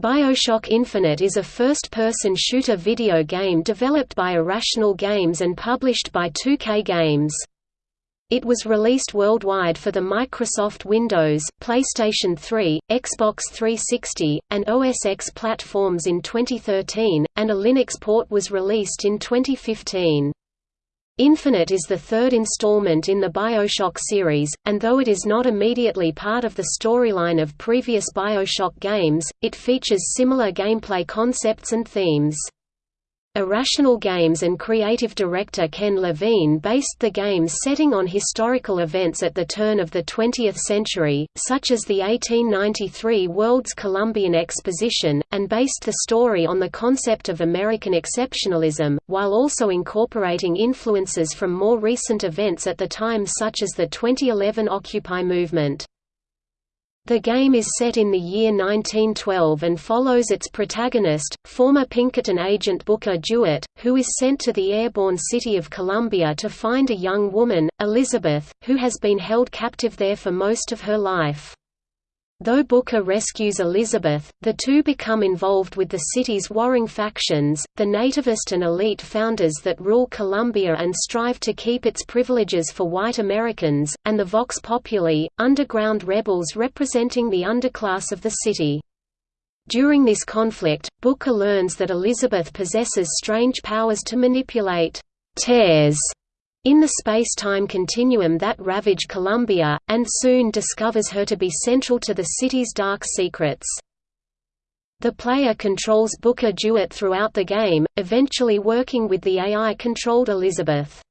BioShock Infinite is a first-person shooter video game developed by Irrational Games and published by 2K Games. It was released worldwide for the Microsoft Windows, PlayStation 3, Xbox 360, and OS X platforms in 2013, and a Linux port was released in 2015. Infinite is the third installment in the Bioshock series, and though it is not immediately part of the storyline of previous Bioshock games, it features similar gameplay concepts and themes. Irrational Games and creative director Ken Levine based the game's setting on historical events at the turn of the 20th century, such as the 1893 World's Columbian Exposition, and based the story on the concept of American exceptionalism, while also incorporating influences from more recent events at the time such as the 2011 Occupy movement. The game is set in the year 1912 and follows its protagonist, former Pinkerton agent Booker DeWitt, who is sent to the airborne city of Columbia to find a young woman, Elizabeth, who has been held captive there for most of her life. Though Booker rescues Elizabeth, the two become involved with the city's warring factions, the nativist and elite founders that rule Columbia and strive to keep its privileges for white Americans, and the Vox Populi, underground rebels representing the underclass of the city. During this conflict, Booker learns that Elizabeth possesses strange powers to manipulate tears in the space-time continuum that ravage Columbia, and soon discovers her to be central to the city's dark secrets. The player controls Booker DeWitt throughout the game, eventually working with the AI-controlled Elizabeth.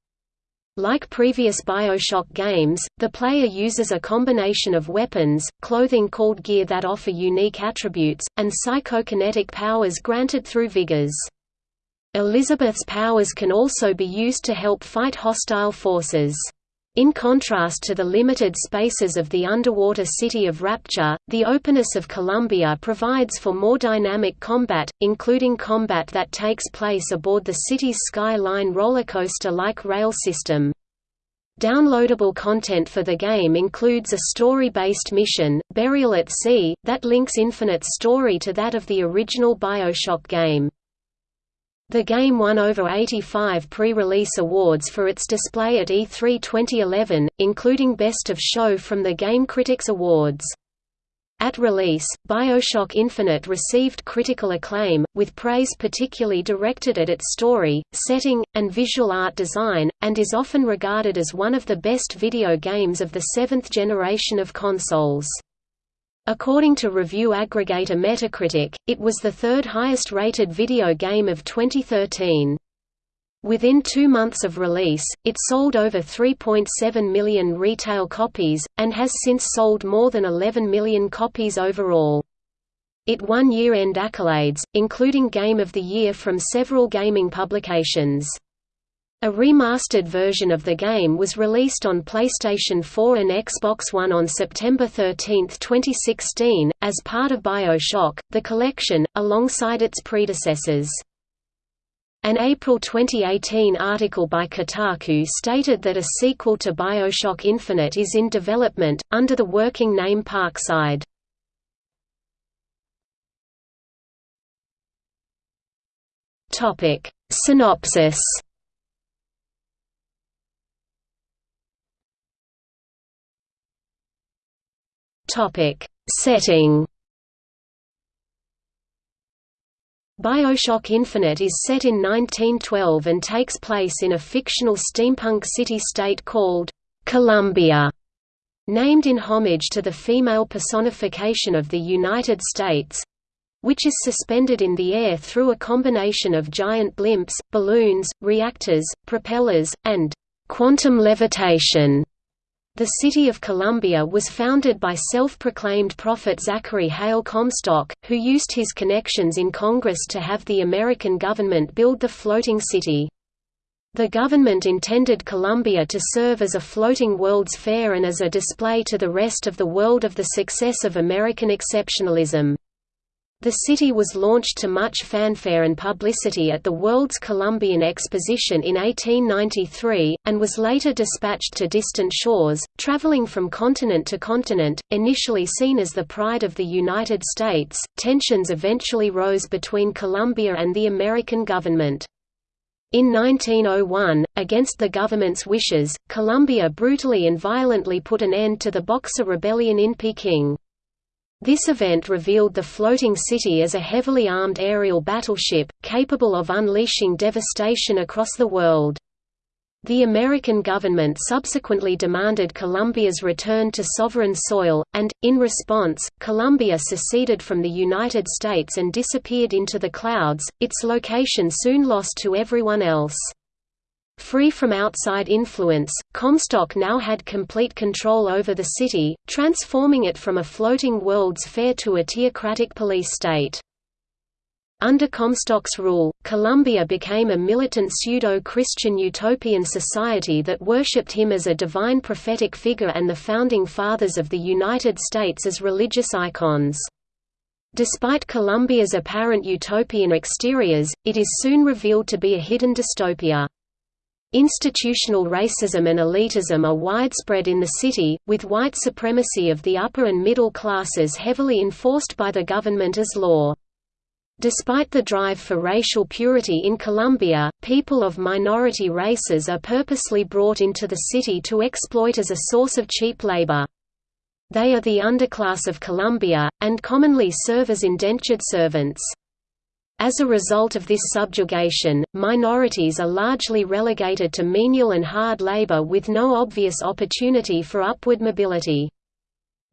Like previous Bioshock games, the player uses a combination of weapons, clothing called gear that offer unique attributes, and psychokinetic powers granted through vigors. Elizabeth's powers can also be used to help fight hostile forces. In contrast to the limited spaces of the underwater city of Rapture, the openness of Columbia provides for more dynamic combat, including combat that takes place aboard the city's Skyline rollercoaster-like rail system. Downloadable content for the game includes a story-based mission, Burial at Sea, that links Infinite's story to that of the original Bioshock game. The game won over 85 pre-release awards for its display at E3 2011, including Best of Show from the Game Critics Awards. At release, Bioshock Infinite received critical acclaim, with praise particularly directed at its story, setting, and visual art design, and is often regarded as one of the best video games of the seventh generation of consoles. According to review aggregator Metacritic, it was the third highest rated video game of 2013. Within two months of release, it sold over 3.7 million retail copies, and has since sold more than 11 million copies overall. It won year-end accolades, including Game of the Year from several gaming publications. A remastered version of the game was released on PlayStation 4 and Xbox One on September 13, 2016, as part of BioShock, the collection, alongside its predecessors. An April 2018 article by Kotaku stated that a sequel to BioShock Infinite is in development, under the working name Parkside. Synopsis Topic: Setting. BioShock Infinite is set in 1912 and takes place in a fictional steampunk city-state called Columbia, named in homage to the female personification of the United States, which is suspended in the air through a combination of giant blimps, balloons, reactors, propellers, and quantum levitation. The city of Columbia was founded by self-proclaimed prophet Zachary Hale Comstock, who used his connections in Congress to have the American government build the floating city. The government intended Columbia to serve as a floating World's Fair and as a display to the rest of the world of the success of American exceptionalism. The city was launched to much fanfare and publicity at the World's Columbian Exposition in 1893, and was later dispatched to distant shores, traveling from continent to continent. Initially seen as the pride of the United States, tensions eventually rose between Columbia and the American government. In 1901, against the government's wishes, Columbia brutally and violently put an end to the Boxer Rebellion in Peking. This event revealed the floating city as a heavily armed aerial battleship, capable of unleashing devastation across the world. The American government subsequently demanded Columbia's return to sovereign soil, and, in response, Columbia seceded from the United States and disappeared into the clouds, its location soon lost to everyone else. Free from outside influence, Comstock now had complete control over the city, transforming it from a floating World's Fair to a theocratic police state. Under Comstock's rule, Columbia became a militant pseudo-Christian utopian society that worshipped him as a divine prophetic figure and the founding fathers of the United States as religious icons. Despite Columbia's apparent utopian exteriors, it is soon revealed to be a hidden dystopia. Institutional racism and elitism are widespread in the city, with white supremacy of the upper and middle classes heavily enforced by the government as law. Despite the drive for racial purity in Columbia, people of minority races are purposely brought into the city to exploit as a source of cheap labor. They are the underclass of Columbia, and commonly serve as indentured servants. As a result of this subjugation, minorities are largely relegated to menial and hard labor with no obvious opportunity for upward mobility.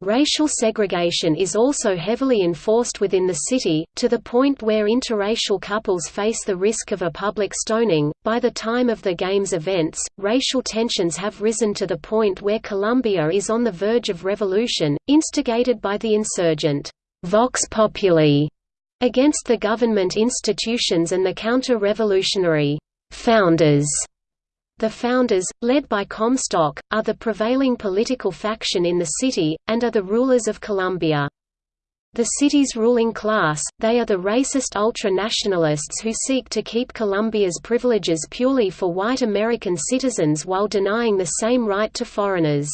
Racial segregation is also heavily enforced within the city, to the point where interracial couples face the risk of a public stoning. By the time of the game's events, racial tensions have risen to the point where Columbia is on the verge of revolution, instigated by the insurgent Vox Populi against the government institutions and the counter-revolutionary founders. The founders, led by Comstock, are the prevailing political faction in the city, and are the rulers of Columbia. The city's ruling class, they are the racist ultra-nationalists who seek to keep Columbia's privileges purely for white American citizens while denying the same right to foreigners.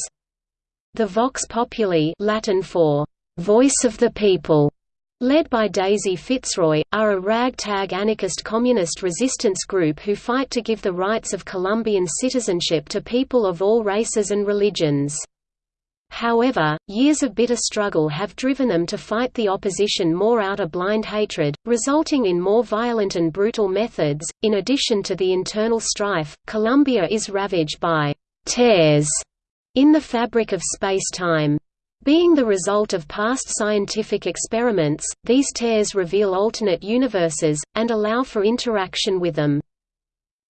The Vox Populi Latin for voice of the people led by Daisy Fitzroy, are a ragtag anarchist communist resistance group who fight to give the rights of Columbian citizenship to people of all races and religions. However, years of bitter struggle have driven them to fight the opposition more out of blind hatred, resulting in more violent and brutal methods. In addition to the internal strife, Columbia is ravaged by tears in the fabric of space-time. Being the result of past scientific experiments, these tears reveal alternate universes, and allow for interaction with them.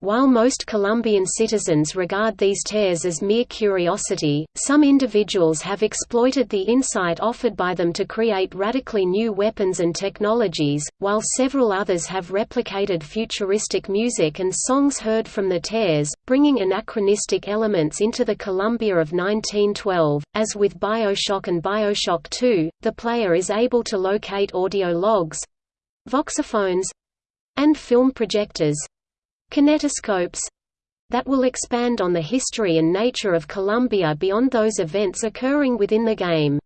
While most Columbian citizens regard these tears as mere curiosity, some individuals have exploited the insight offered by them to create radically new weapons and technologies, while several others have replicated futuristic music and songs heard from the tears, bringing anachronistic elements into the Columbia of 1912. As with Bioshock and Bioshock 2, the player is able to locate audio logs voxophones and film projectors kinetoscopes that will expand on the history and nature of Columbia beyond those events occurring within the game.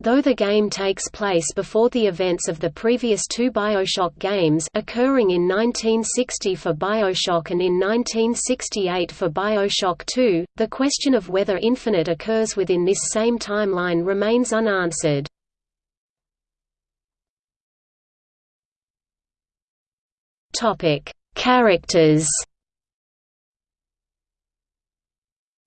Though the game takes place before the events of the previous two Bioshock games occurring in 1960 for Bioshock and in 1968 for Bioshock 2, the question of whether Infinite occurs within this same timeline remains unanswered. Topic: Characters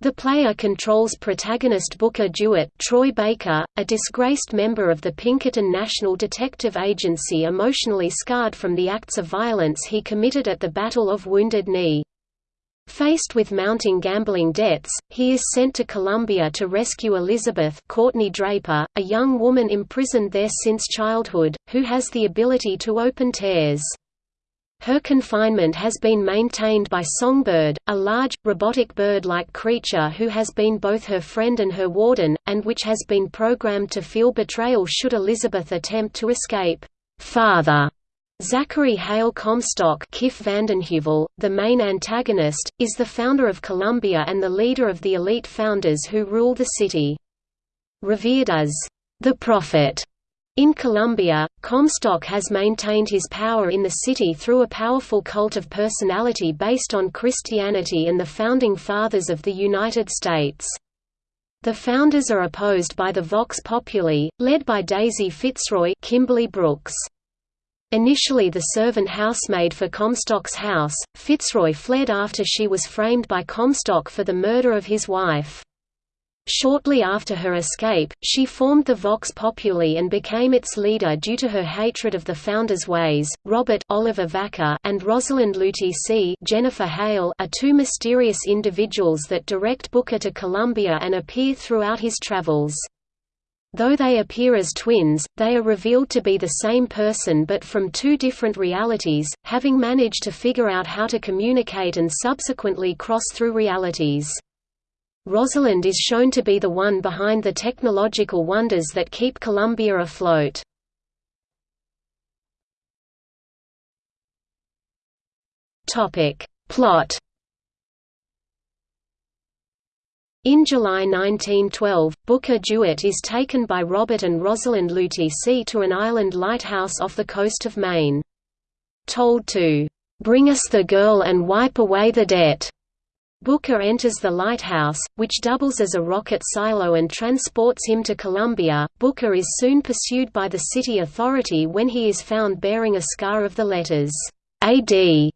The player controls protagonist Booker DeWitt Troy Baker, a disgraced member of the Pinkerton National Detective Agency emotionally scarred from the acts of violence he committed at the Battle of Wounded Knee. Faced with mounting gambling debts, he is sent to Columbia to rescue Elizabeth Courtney Draper, a young woman imprisoned there since childhood, who has the ability to open tears. Her confinement has been maintained by Songbird, a large, robotic bird-like creature who has been both her friend and her warden, and which has been programmed to feel betrayal should Elizabeth attempt to escape. father Zachary Hale Comstock Kiff VandenHeuvel, the main antagonist, is the founder of Columbia and the leader of the elite founders who rule the city. Revered as the Prophet in Columbia, Comstock has maintained his power in the city through a powerful cult of personality based on Christianity and the Founding Fathers of the United States. The founders are opposed by the Vox Populi, led by Daisy Fitzroy Kimberly Brooks. Initially the servant housemaid for Comstock's house, Fitzroy fled after she was framed by Comstock for the murder of his wife. Shortly after her escape, she formed the Vox Populi and became its leader due to her hatred of the founder's ways. Robert Oliver Vaquer and Rosalind Lutece Jennifer Hale are two mysterious individuals that direct Booker to Columbia and appear throughout his travels. Though they appear as twins, they are revealed to be the same person but from two different realities, having managed to figure out how to communicate and subsequently cross through realities. Rosalind is shown to be the one behind the technological wonders that keep Columbia afloat. Topic. Plot In July 1912, Booker DeWitt is taken by Robert and Rosalind C to an island lighthouse off the coast of Maine. Told to, "...bring us the girl and wipe away the debt." Booker enters the lighthouse, which doubles as a rocket silo and transports him to Columbia. Booker is soon pursued by the city authority when he is found bearing a scar of the letters AD,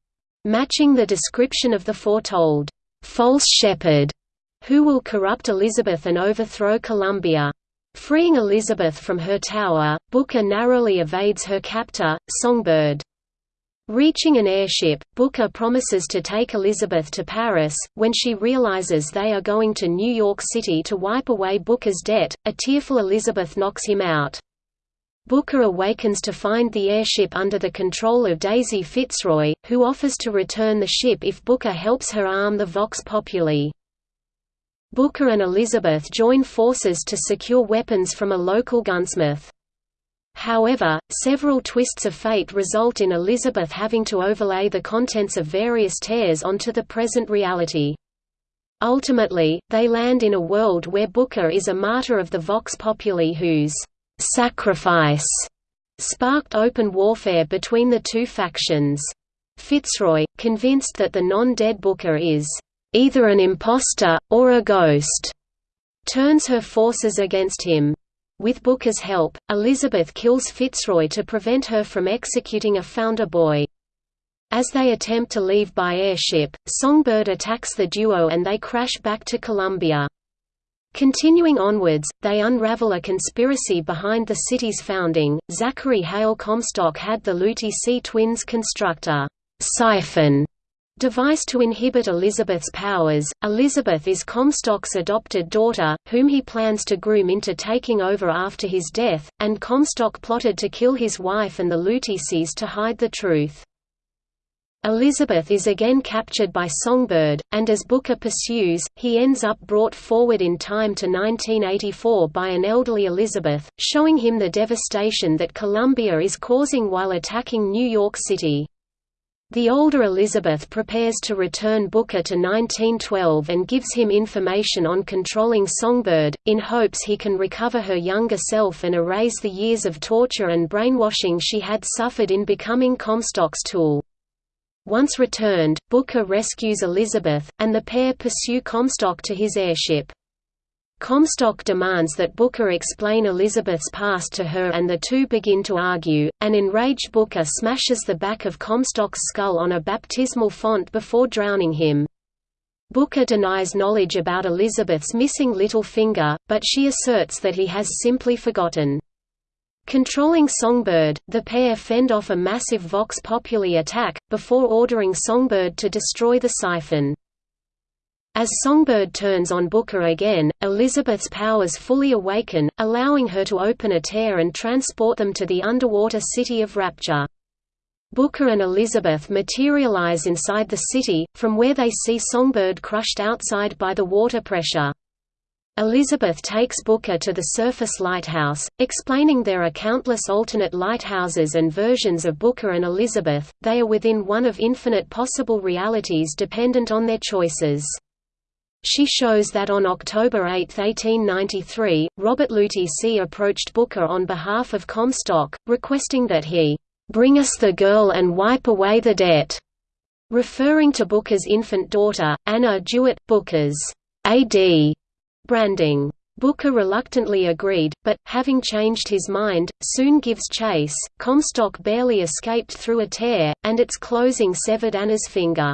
matching the description of the foretold false shepherd, who will corrupt Elizabeth and overthrow Columbia. Freeing Elizabeth from her tower, Booker narrowly evades her captor, Songbird. Reaching an airship, Booker promises to take Elizabeth to Paris. When she realizes they are going to New York City to wipe away Booker's debt, a tearful Elizabeth knocks him out. Booker awakens to find the airship under the control of Daisy Fitzroy, who offers to return the ship if Booker helps her arm the Vox Populi. Booker and Elizabeth join forces to secure weapons from a local gunsmith. However, several twists of fate result in Elizabeth having to overlay the contents of various tears onto the present reality. Ultimately, they land in a world where Booker is a martyr of the Vox Populi whose «sacrifice» sparked open warfare between the two factions. Fitzroy, convinced that the non-dead Booker is «either an impostor, or a ghost», turns her forces against him. With Booker's help, Elizabeth kills Fitzroy to prevent her from executing a founder boy. As they attempt to leave by airship, Songbird attacks the duo and they crash back to Columbia. Continuing onwards, they unravel a conspiracy behind the city's founding. Zachary Hale Comstock had the Lutece twins construct a siphon device to inhibit Elizabeth's powers. Elizabeth is Comstock's adopted daughter, whom he plans to groom into taking over after his death, and Comstock plotted to kill his wife and the Luteces to hide the truth. Elizabeth is again captured by Songbird, and as Booker pursues, he ends up brought forward in time to 1984 by an elderly Elizabeth, showing him the devastation that Columbia is causing while attacking New York City. The older Elizabeth prepares to return Booker to 1912 and gives him information on controlling Songbird, in hopes he can recover her younger self and erase the years of torture and brainwashing she had suffered in becoming Comstock's tool. Once returned, Booker rescues Elizabeth, and the pair pursue Comstock to his airship. Comstock demands that Booker explain Elizabeth's past to her and the two begin to argue. An enraged Booker smashes the back of Comstock's skull on a baptismal font before drowning him. Booker denies knowledge about Elizabeth's missing little finger, but she asserts that he has simply forgotten. Controlling Songbird, the pair fend off a massive Vox Populi attack, before ordering Songbird to destroy the siphon. As Songbird turns on Booker again, Elizabeth's powers fully awaken, allowing her to open a tear and transport them to the underwater city of Rapture. Booker and Elizabeth materialize inside the city, from where they see Songbird crushed outside by the water pressure. Elizabeth takes Booker to the surface lighthouse, explaining there are countless alternate lighthouses and versions of Booker and Elizabeth, they are within one of infinite possible realities dependent on their choices. She shows that on October 8, 1893, Robert Lutece approached Booker on behalf of Comstock, requesting that he "...bring us the girl and wipe away the debt." referring to Booker's infant daughter, Anna DeWitt, Booker's A.D. branding. Booker reluctantly agreed, but, having changed his mind, soon gives chase. Comstock barely escaped through a tear, and its closing severed Anna's finger.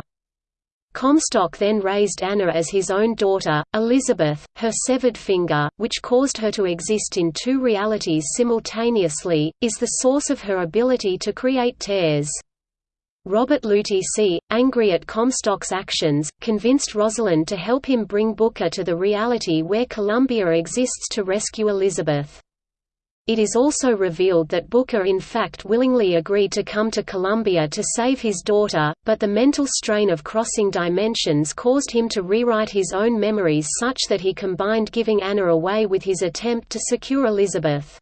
Comstock then raised Anna as his own daughter, Elizabeth, her severed finger, which caused her to exist in two realities simultaneously, is the source of her ability to create tears. Robert Lutece, angry at Comstock's actions, convinced Rosalind to help him bring Booker to the reality where Columbia exists to rescue Elizabeth. It is also revealed that Booker in fact willingly agreed to come to Columbia to save his daughter, but the mental strain of crossing dimensions caused him to rewrite his own memories such that he combined giving Anna away with his attempt to secure Elizabeth.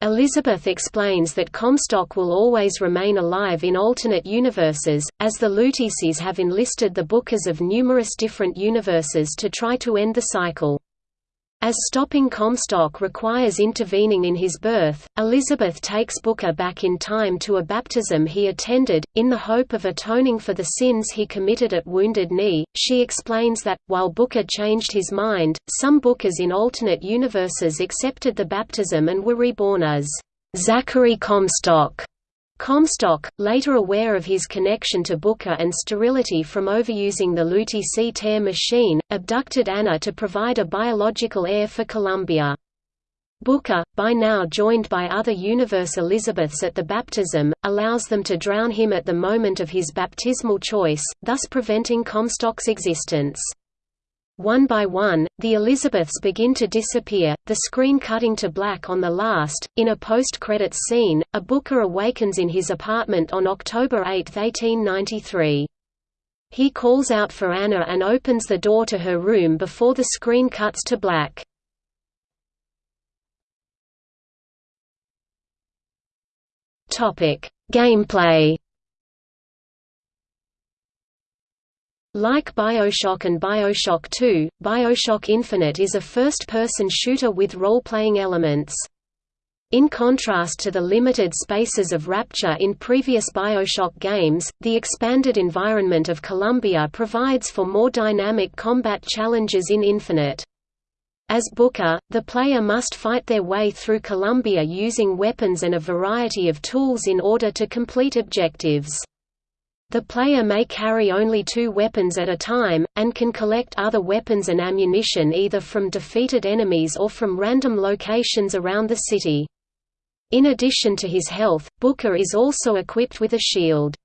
Elizabeth explains that Comstock will always remain alive in alternate universes, as the Luteces have enlisted the Bookers of numerous different universes to try to end the cycle. As stopping Comstock requires intervening in his birth, Elizabeth takes Booker back in time to a baptism he attended, in the hope of atoning for the sins he committed at Wounded Knee. She explains that, while Booker changed his mind, some Bookers in alternate universes accepted the baptism and were reborn as Zachary Comstock. Comstock, later aware of his connection to Booker and sterility from overusing the Lutece-tear machine, abducted Anna to provide a biological heir for Columbia. Booker, by now joined by other universe Elizabeths at the baptism, allows them to drown him at the moment of his baptismal choice, thus preventing Comstock's existence. One by one, the Elizabeths begin to disappear, the screen cutting to black on the last. In a post-credits scene, a Booker awakens in his apartment on October 8, 1893. He calls out for Anna and opens the door to her room before the screen cuts to black. Gameplay Like Bioshock and Bioshock 2, Bioshock Infinite is a first-person shooter with role-playing elements. In contrast to the limited spaces of Rapture in previous Bioshock games, the expanded environment of Columbia provides for more dynamic combat challenges in Infinite. As Booker, the player must fight their way through Columbia using weapons and a variety of tools in order to complete objectives. The player may carry only two weapons at a time, and can collect other weapons and ammunition either from defeated enemies or from random locations around the city. In addition to his health, Booker is also equipped with a shield.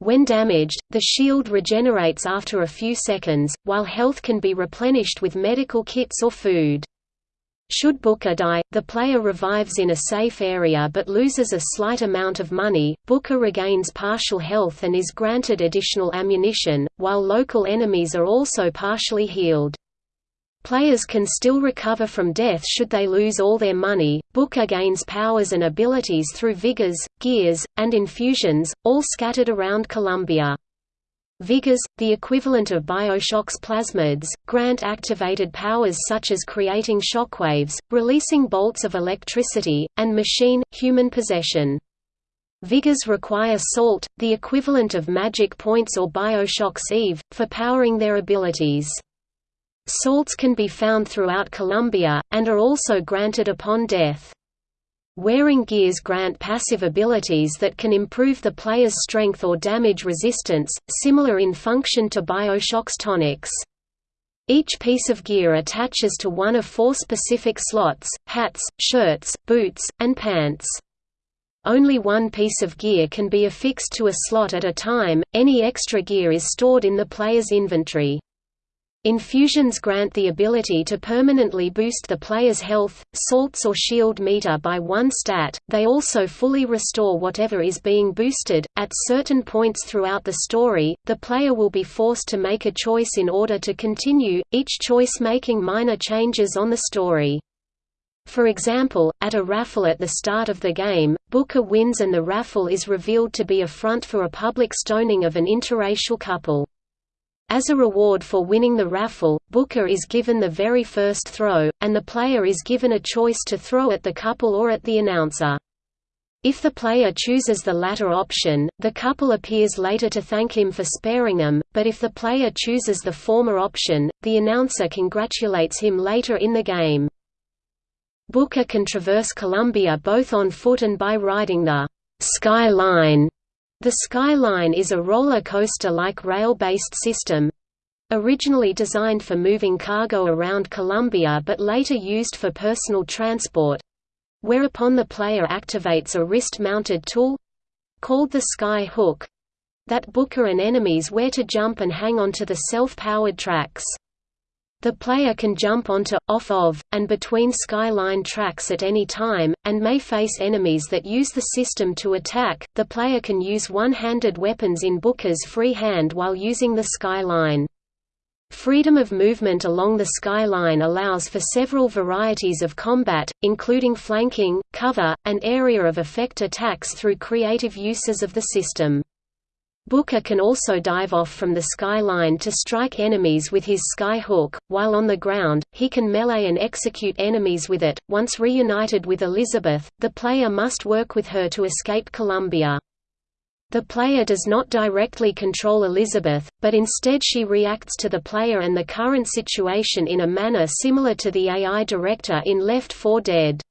When damaged, the shield regenerates after a few seconds, while health can be replenished with medical kits or food. Should Booker die, the player revives in a safe area but loses a slight amount of money. Booker regains partial health and is granted additional ammunition, while local enemies are also partially healed. Players can still recover from death should they lose all their money. Booker gains powers and abilities through vigors, gears, and infusions, all scattered around Columbia. Vigors, the equivalent of Bioshock's plasmids, grant activated powers such as creating shockwaves, releasing bolts of electricity, and machine-human possession. Vigors require salt, the equivalent of magic points or Bioshock's Eve, for powering their abilities. Salts can be found throughout Columbia, and are also granted upon death. Wearing gears grant passive abilities that can improve the player's strength or damage resistance, similar in function to Bioshock's tonics. Each piece of gear attaches to one of four specific slots, hats, shirts, boots, and pants. Only one piece of gear can be affixed to a slot at a time, any extra gear is stored in the player's inventory. Infusions grant the ability to permanently boost the player's health, salts or shield meter by one stat. They also fully restore whatever is being boosted. At certain points throughout the story, the player will be forced to make a choice in order to continue, each choice making minor changes on the story. For example, at a raffle at the start of the game, Booker wins and the raffle is revealed to be a front for a public stoning of an interracial couple. As a reward for winning the raffle, Booker is given the very first throw, and the player is given a choice to throw at the couple or at the announcer. If the player chooses the latter option, the couple appears later to thank him for sparing them, but if the player chooses the former option, the announcer congratulates him later in the game. Booker can traverse Columbia both on foot and by riding the Sky Line the Skyline is a roller coaster-like rail-based system originally designed for moving cargo around Columbia but later used for personal transport whereupon the player activates a wrist-mounted tool called the Sky Hook that Booker and enemies wear to jump and hang onto the self-powered tracks. The player can jump onto, off of, and between skyline tracks at any time, and may face enemies that use the system to attack. The player can use one handed weapons in Booker's free hand while using the skyline. Freedom of movement along the skyline allows for several varieties of combat, including flanking, cover, and area of effect attacks through creative uses of the system. Booker can also dive off from the skyline to strike enemies with his sky hook. While on the ground, he can melee and execute enemies with it. Once reunited with Elizabeth, the player must work with her to escape Columbia. The player does not directly control Elizabeth, but instead she reacts to the player and the current situation in a manner similar to the AI director in Left 4 Dead.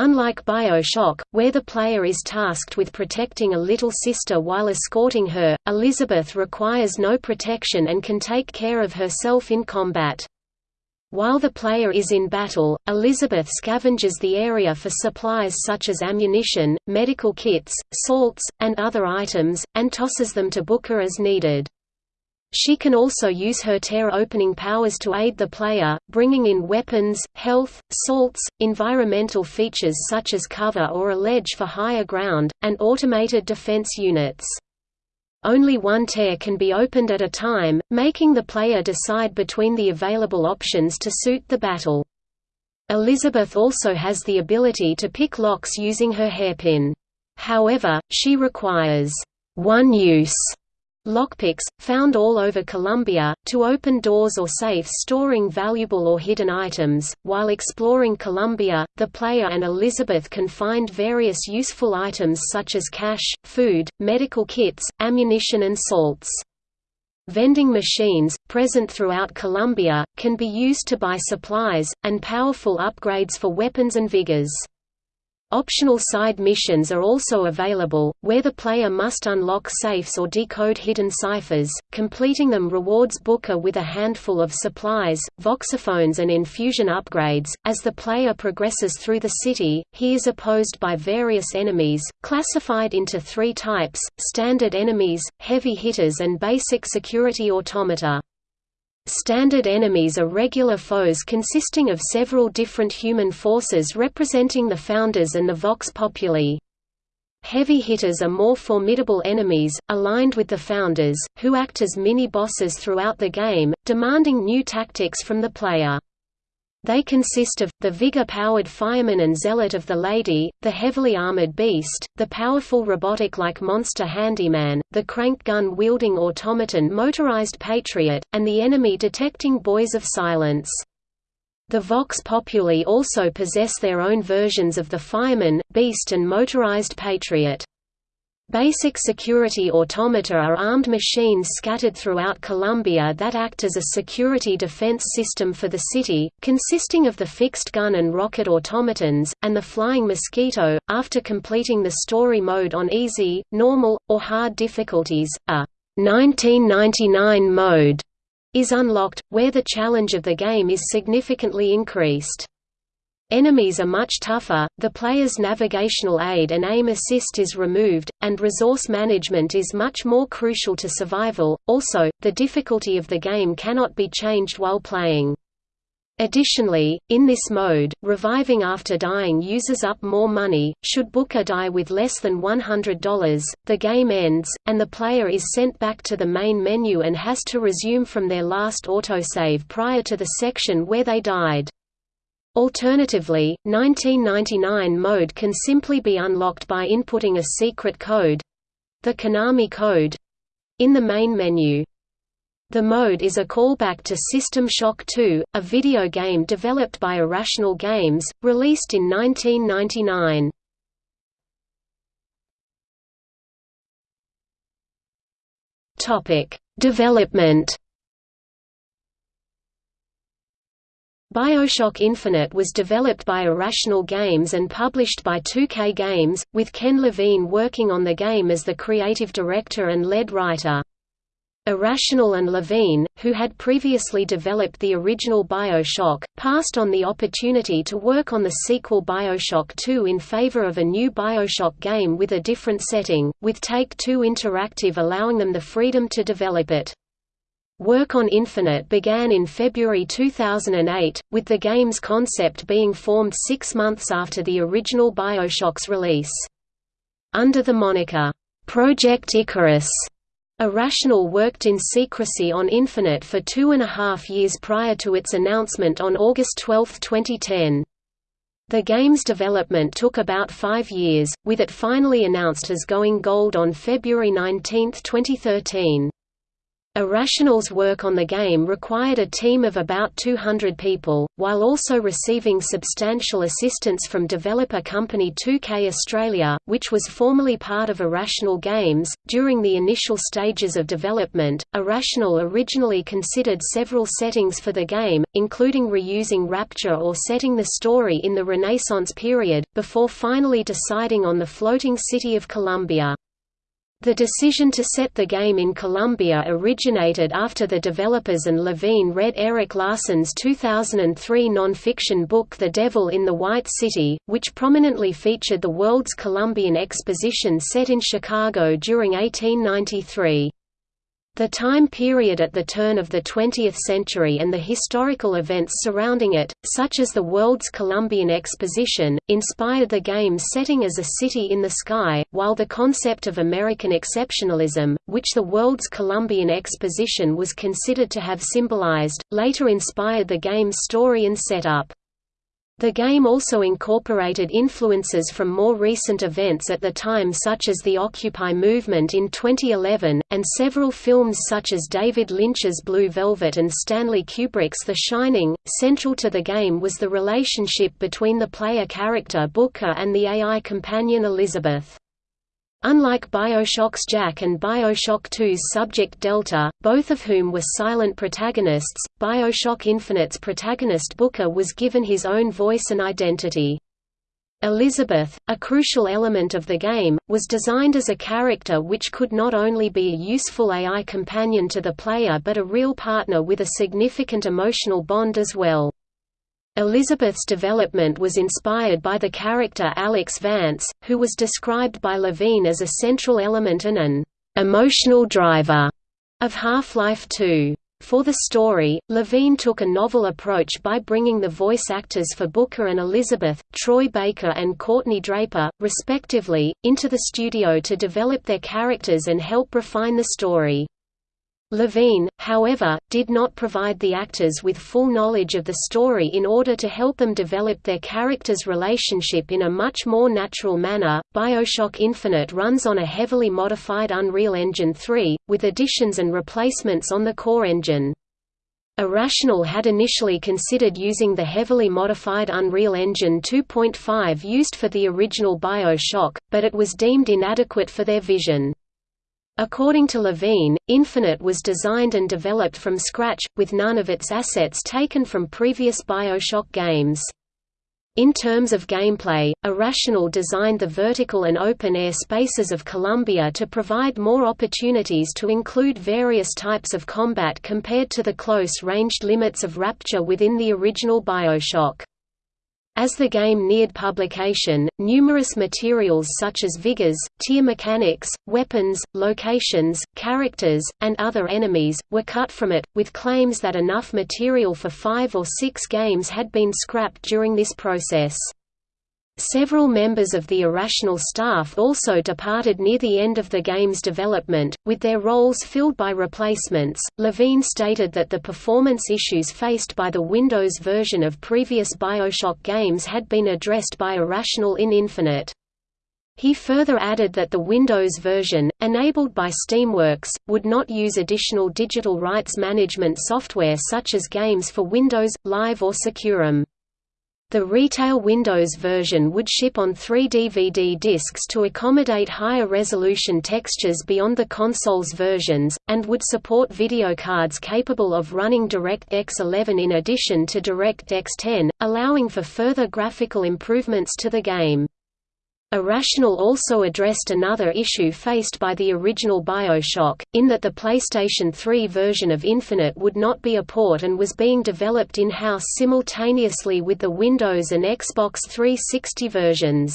Unlike Bioshock, where the player is tasked with protecting a little sister while escorting her, Elizabeth requires no protection and can take care of herself in combat. While the player is in battle, Elizabeth scavenges the area for supplies such as ammunition, medical kits, salts, and other items, and tosses them to Booker as needed. She can also use her tear-opening powers to aid the player, bringing in weapons, health, salts, environmental features such as cover or a ledge for higher ground, and automated defense units. Only one tear can be opened at a time, making the player decide between the available options to suit the battle. Elizabeth also has the ability to pick locks using her hairpin. However, she requires one use lockpicks, found all over Columbia, to open doors or safes storing valuable or hidden items. While exploring Columbia, the player and Elizabeth can find various useful items such as cash, food, medical kits, ammunition, and salts. Vending machines, present throughout Columbia, can be used to buy supplies, and powerful upgrades for weapons and vigors. Optional side missions are also available, where the player must unlock safes or decode hidden ciphers. Completing them rewards Booker with a handful of supplies, voxophones, and infusion upgrades. As the player progresses through the city, he is opposed by various enemies, classified into three types standard enemies, heavy hitters, and basic security automata. Standard enemies are regular foes consisting of several different human forces representing the Founders and the Vox Populi. Heavy hitters are more formidable enemies, aligned with the Founders, who act as mini-bosses throughout the game, demanding new tactics from the player. They consist of, the vigor-powered fireman and zealot of the lady, the heavily armored beast, the powerful robotic-like monster handyman, the crank gun-wielding automaton motorized patriot, and the enemy-detecting boys of silence. The Vox Populi also possess their own versions of the fireman, beast and motorized patriot. Basic security automata are armed machines scattered throughout Columbia that act as a security defense system for the city, consisting of the fixed gun and rocket automatons, and the Flying Mosquito. After completing the story mode on easy, normal, or hard difficulties, a 1999 mode is unlocked, where the challenge of the game is significantly increased. Enemies are much tougher, the player's navigational aid and aim assist is removed, and resource management is much more crucial to survival. Also, the difficulty of the game cannot be changed while playing. Additionally, in this mode, reviving after dying uses up more money. Should Booker die with less than $100, the game ends, and the player is sent back to the main menu and has to resume from their last autosave prior to the section where they died. Alternatively, 1999 mode can simply be unlocked by inputting a secret code—the Konami code in the main menu. The mode is a callback to System Shock 2, a video game developed by Irrational Games, released in 1999. Topic: Development Bioshock Infinite was developed by Irrational Games and published by 2K Games, with Ken Levine working on the game as the creative director and lead writer. Irrational and Levine, who had previously developed the original Bioshock, passed on the opportunity to work on the sequel Bioshock 2 in favor of a new Bioshock game with a different setting, with Take-Two Interactive allowing them the freedom to develop it. Work on Infinite began in February 2008, with the game's concept being formed six months after the original Bioshock's release. Under the moniker, Project Icarus, Irrational worked in secrecy on Infinite for two and a half years prior to its announcement on August 12, 2010. The game's development took about five years, with it finally announced as going gold on February 19, 2013. Irrational's work on the game required a team of about 200 people, while also receiving substantial assistance from developer company 2K Australia, which was formerly part of Irrational Games. During the initial stages of development, Irrational originally considered several settings for the game, including reusing Rapture or setting the story in the Renaissance period, before finally deciding on the floating city of Columbia. The decision to set the game in Columbia originated after the developers and Levine read Erik Larson's 2003 non-fiction book The Devil in the White City, which prominently featured the world's Columbian Exposition set in Chicago during 1893. The time period at the turn of the 20th century and the historical events surrounding it, such as the World's Columbian Exposition, inspired the game's setting as a city in the sky, while the concept of American exceptionalism, which the World's Columbian Exposition was considered to have symbolized, later inspired the game's story and setup. The game also incorporated influences from more recent events at the time such as the Occupy movement in 2011, and several films such as David Lynch's Blue Velvet and Stanley Kubrick's The Shining. Central to the game was the relationship between the player character Booker and the AI companion Elizabeth. Unlike Bioshock's Jack and Bioshock 2's Subject Delta, both of whom were silent protagonists, Bioshock Infinite's protagonist Booker was given his own voice and identity. Elizabeth, a crucial element of the game, was designed as a character which could not only be a useful AI companion to the player but a real partner with a significant emotional bond as well. Elizabeth's development was inspired by the character Alyx Vance, who was described by Levine as a central element and an emotional driver of Half-Life 2. For the story, Levine took a novel approach by bringing the voice actors for Booker and Elizabeth, Troy Baker and Courtney Draper, respectively, into the studio to develop their characters and help refine the story. Levine, however, did not provide the actors with full knowledge of the story in order to help them develop their characters' relationship in a much more natural manner. Bioshock Infinite runs on a heavily modified Unreal Engine 3, with additions and replacements on the core engine. Irrational had initially considered using the heavily modified Unreal Engine 2.5 used for the original Bioshock, but it was deemed inadequate for their vision. According to Levine, Infinite was designed and developed from scratch, with none of its assets taken from previous Bioshock games. In terms of gameplay, Irrational designed the vertical and open-air spaces of Columbia to provide more opportunities to include various types of combat compared to the close-ranged limits of Rapture within the original Bioshock. As the game neared publication, numerous materials such as vigors, tier mechanics, weapons, locations, characters, and other enemies, were cut from it, with claims that enough material for five or six games had been scrapped during this process. Several members of the Irrational staff also departed near the end of the game's development, with their roles filled by replacements. Levine stated that the performance issues faced by the Windows version of previous Bioshock games had been addressed by Irrational in Infinite. He further added that the Windows version, enabled by Steamworks, would not use additional digital rights management software such as games for Windows, Live or SecuROM. The retail Windows version would ship on three DVD discs to accommodate higher resolution textures beyond the console's versions, and would support video cards capable of running DirectX 11 in addition to DirectX 10, allowing for further graphical improvements to the game. Irrational also addressed another issue faced by the original Bioshock, in that the PlayStation 3 version of Infinite would not be a port and was being developed in-house simultaneously with the Windows and Xbox 360 versions.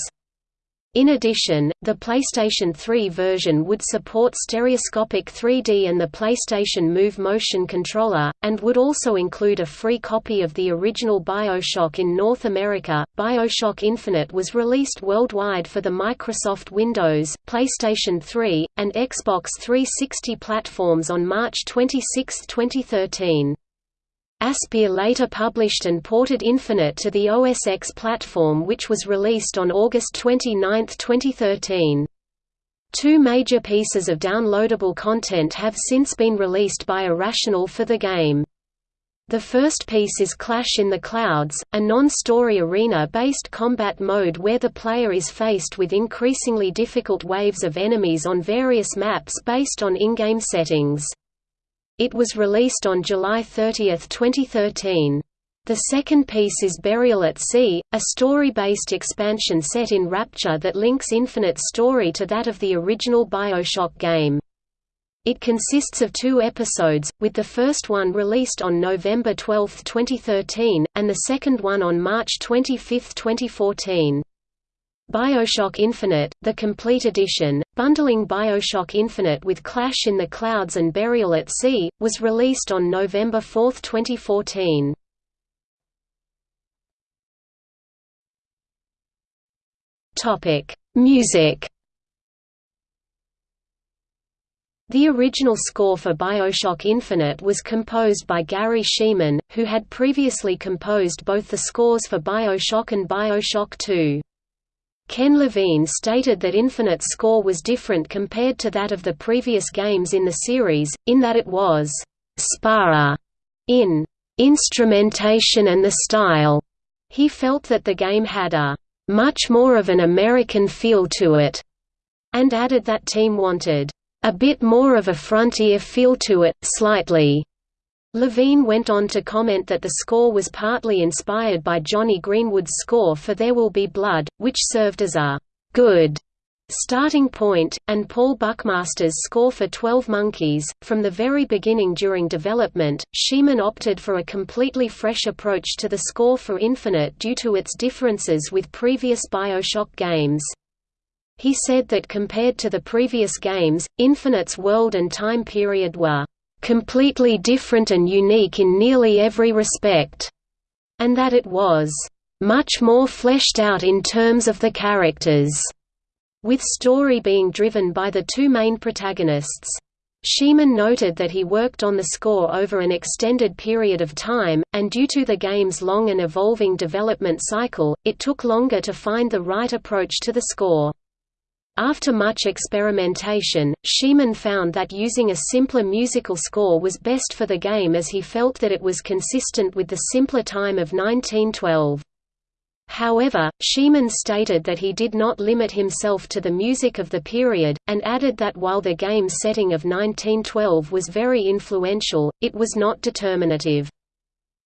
In addition, the PlayStation 3 version would support stereoscopic 3D and the PlayStation Move motion controller, and would also include a free copy of the original BioShock in North America. BioShock Infinite was released worldwide for the Microsoft Windows, PlayStation 3, and Xbox 360 platforms on March 26, 2013. Aspyr later published and ported Infinite to the OS X platform which was released on August 29, 2013. Two major pieces of downloadable content have since been released by Irrational for the game. The first piece is Clash in the Clouds, a non-story arena-based combat mode where the player is faced with increasingly difficult waves of enemies on various maps based on in-game settings. It was released on July 30, 2013. The second piece is Burial at Sea, a story-based expansion set in Rapture that links Infinite's story to that of the original Bioshock game. It consists of two episodes, with the first one released on November 12, 2013, and the second one on March 25, 2014. Bioshock Infinite, the complete edition, bundling Bioshock Infinite with Clash in the Clouds and Burial at Sea, was released on November 4, 2014. Music The original score for Bioshock Infinite was composed by Garry Schyman, who had previously composed both the scores for Bioshock and Bioshock 2. Ken Levine stated that Infinite's score was different compared to that of the previous games in the series, in that it was «sparrer» in «instrumentation and the style». He felt that the game had a «much more of an American feel to it», and added that team wanted «a bit more of a frontier feel to it, slightly». Levine went on to comment that the score was partly inspired by Jonny Greenwood's score for There Will Be Blood, which served as a «good» starting point, and Paul Buckmaster's score for Twelve Monkeys. From the very beginning during development, Schyman opted for a completely fresh approach to the score for Infinite due to its differences with previous Bioshock games. He said that compared to the previous games, Infinite's world and time period were completely different and unique in nearly every respect, and that it was much more fleshed out in terms of the characters, with story being driven by the two main protagonists. Schyman noted that he worked on the score over an extended period of time, and due to the game's long and evolving development cycle, it took longer to find the right approach to the score. After much experimentation, Schyman found that using a simpler musical score was best for the game as he felt that it was consistent with the simpler time of 1912. However, Schyman stated that he did not limit himself to the music of the period, and added that while the game's setting of 1912 was very influential, it was not determinative.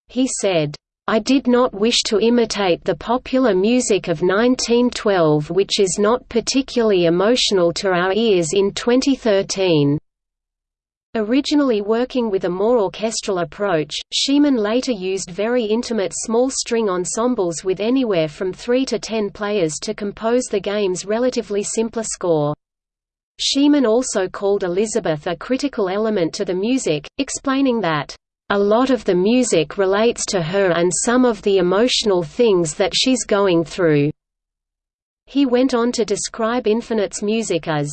He said, I did not wish to imitate the popular music of 1912 which is not particularly emotional to our ears in 2013. Originally working with a more orchestral approach, Schyman later used very intimate small string ensembles with anywhere from 3 to 10 players to compose the game's relatively simpler score. Schyman also called Elizabeth a critical element to the music, explaining that, "...a lot of the music relates to her and some of the emotional things that she's going through." He went on to describe Infinite's music as,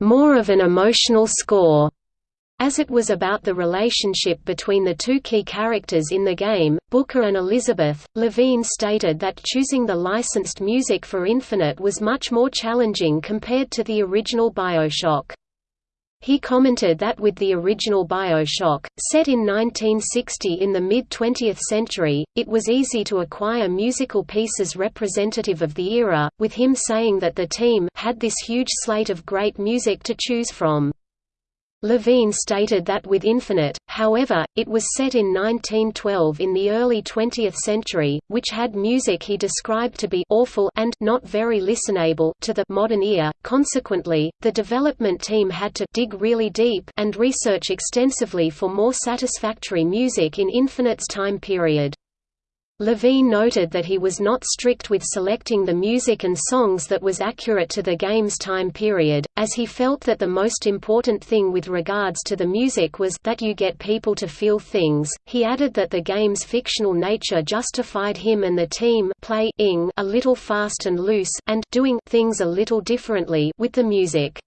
"...more of an emotional score." As it was about the relationship between the two key characters in the game, Booker and Elizabeth, Levine stated that choosing the licensed music for Infinite was much more challenging compared to the original Bioshock. He commented that with the original Bioshock, set in 1960 in the mid-20th century, it was easy to acquire musical pieces representative of the era, with him saying that the team had this huge slate of great music to choose from. Levine stated that with Infinite, however, it was set in 1912 in the early 20th century, which had music he described to be awful and not very listenable to the modern ear. Consequently, the development team had to dig really deep and research extensively for more satisfactory music in Infinite's time period. Levine noted that he was not strict with selecting the music and songs that was accurate to the game's time period, as he felt that the most important thing with regards to the music was that you get people to feel things. He added that the game's fictional nature justified him and the team playing a little fast and loose and doing things a little differently with the music.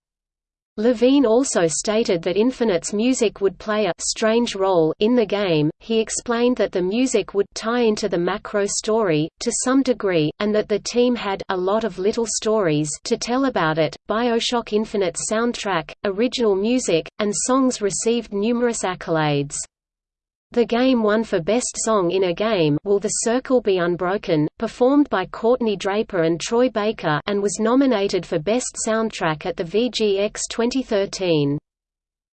Levine also stated that Infinite's music would play a strange role in the game. He explained that the music would tie into the macro story to some degree, and that the team had a lot of little stories to tell about it. BioShock Infinite's soundtrack, original music, and songs received numerous accolades. The game won for Best Song in a Game Will the Circle Be Unbroken, performed by Courtney Draper and Troy Baker and was nominated for Best Soundtrack at the VGX 2013.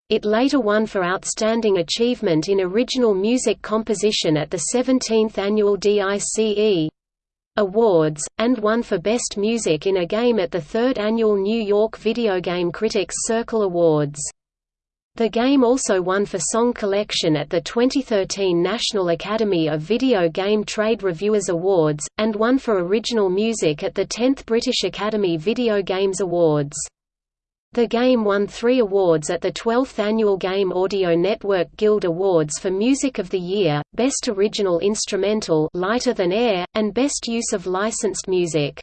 It later won for Outstanding Achievement in Original Music Composition at the 17th Annual DICE Awards, and won for Best Music in a Game at the 3rd Annual New York Video Game Critics Circle Awards. The game also won for Song Collection at the 2013 National Academy of Video Game Trade Reviewers Awards, and won for Original Music at the 10th British Academy Video Games Awards. The game won three awards at the 12th Annual Game Audio Network Guild Awards for Music of the Year, Best Original Instrumental Lighter Than Air, and Best Use of Licensed Music.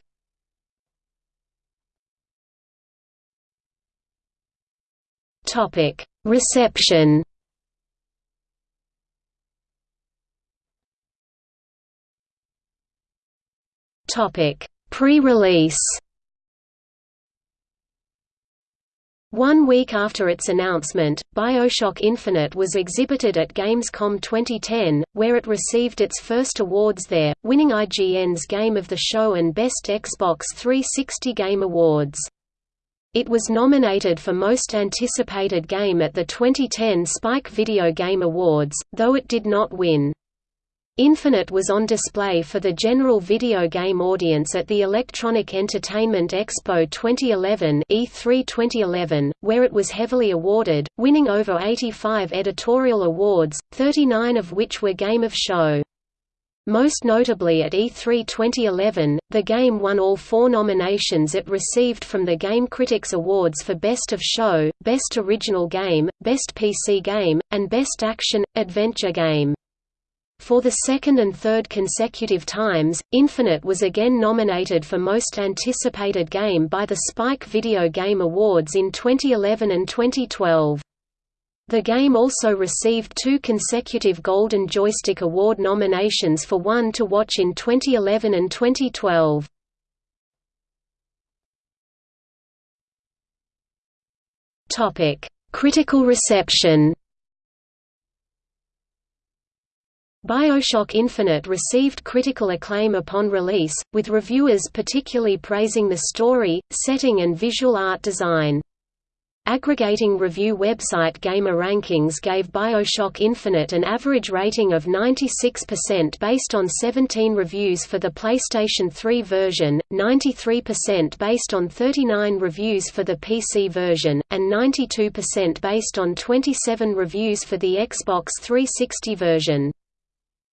Topic Reception Pre-release. One week after its announcement, BioShock Infinite was exhibited at Gamescom 2010, where it received its first awards there, winning IGN's Game of the Show and Best Xbox 360 Game Awards. It was nominated for Most Anticipated Game at the 2010 Spike Video Game Awards, though it did not win. Infinite was on display for the general video game audience at the Electronic Entertainment Expo 2011 E3 2011, where it was heavily awarded, winning over 85 editorial awards, 39 of which were Game of Show. Most notably at E3 2011, the game won all four nominations it received from the Game Critics Awards for Best of Show, Best Original Game, Best PC Game, and Best Action Adventure Game. For the second and third consecutive times, Infinite was again nominated for Most Anticipated Game by the Spike Video Game Awards in 2011 and 2012. The game also received two consecutive Golden Joystick Award nominations for One to Watch in 2011 and 2012. Topic: Critical reception BioShock Infinite received critical acclaim upon release, with reviewers particularly praising the story, setting and visual art design. Aggregating review website GamerRankings gave BioShock Infinite an average rating of 96% based on 17 reviews for the PlayStation 3 version, 93% based on 39 reviews for the PC version, and 92% based on 27 reviews for the Xbox 360 version.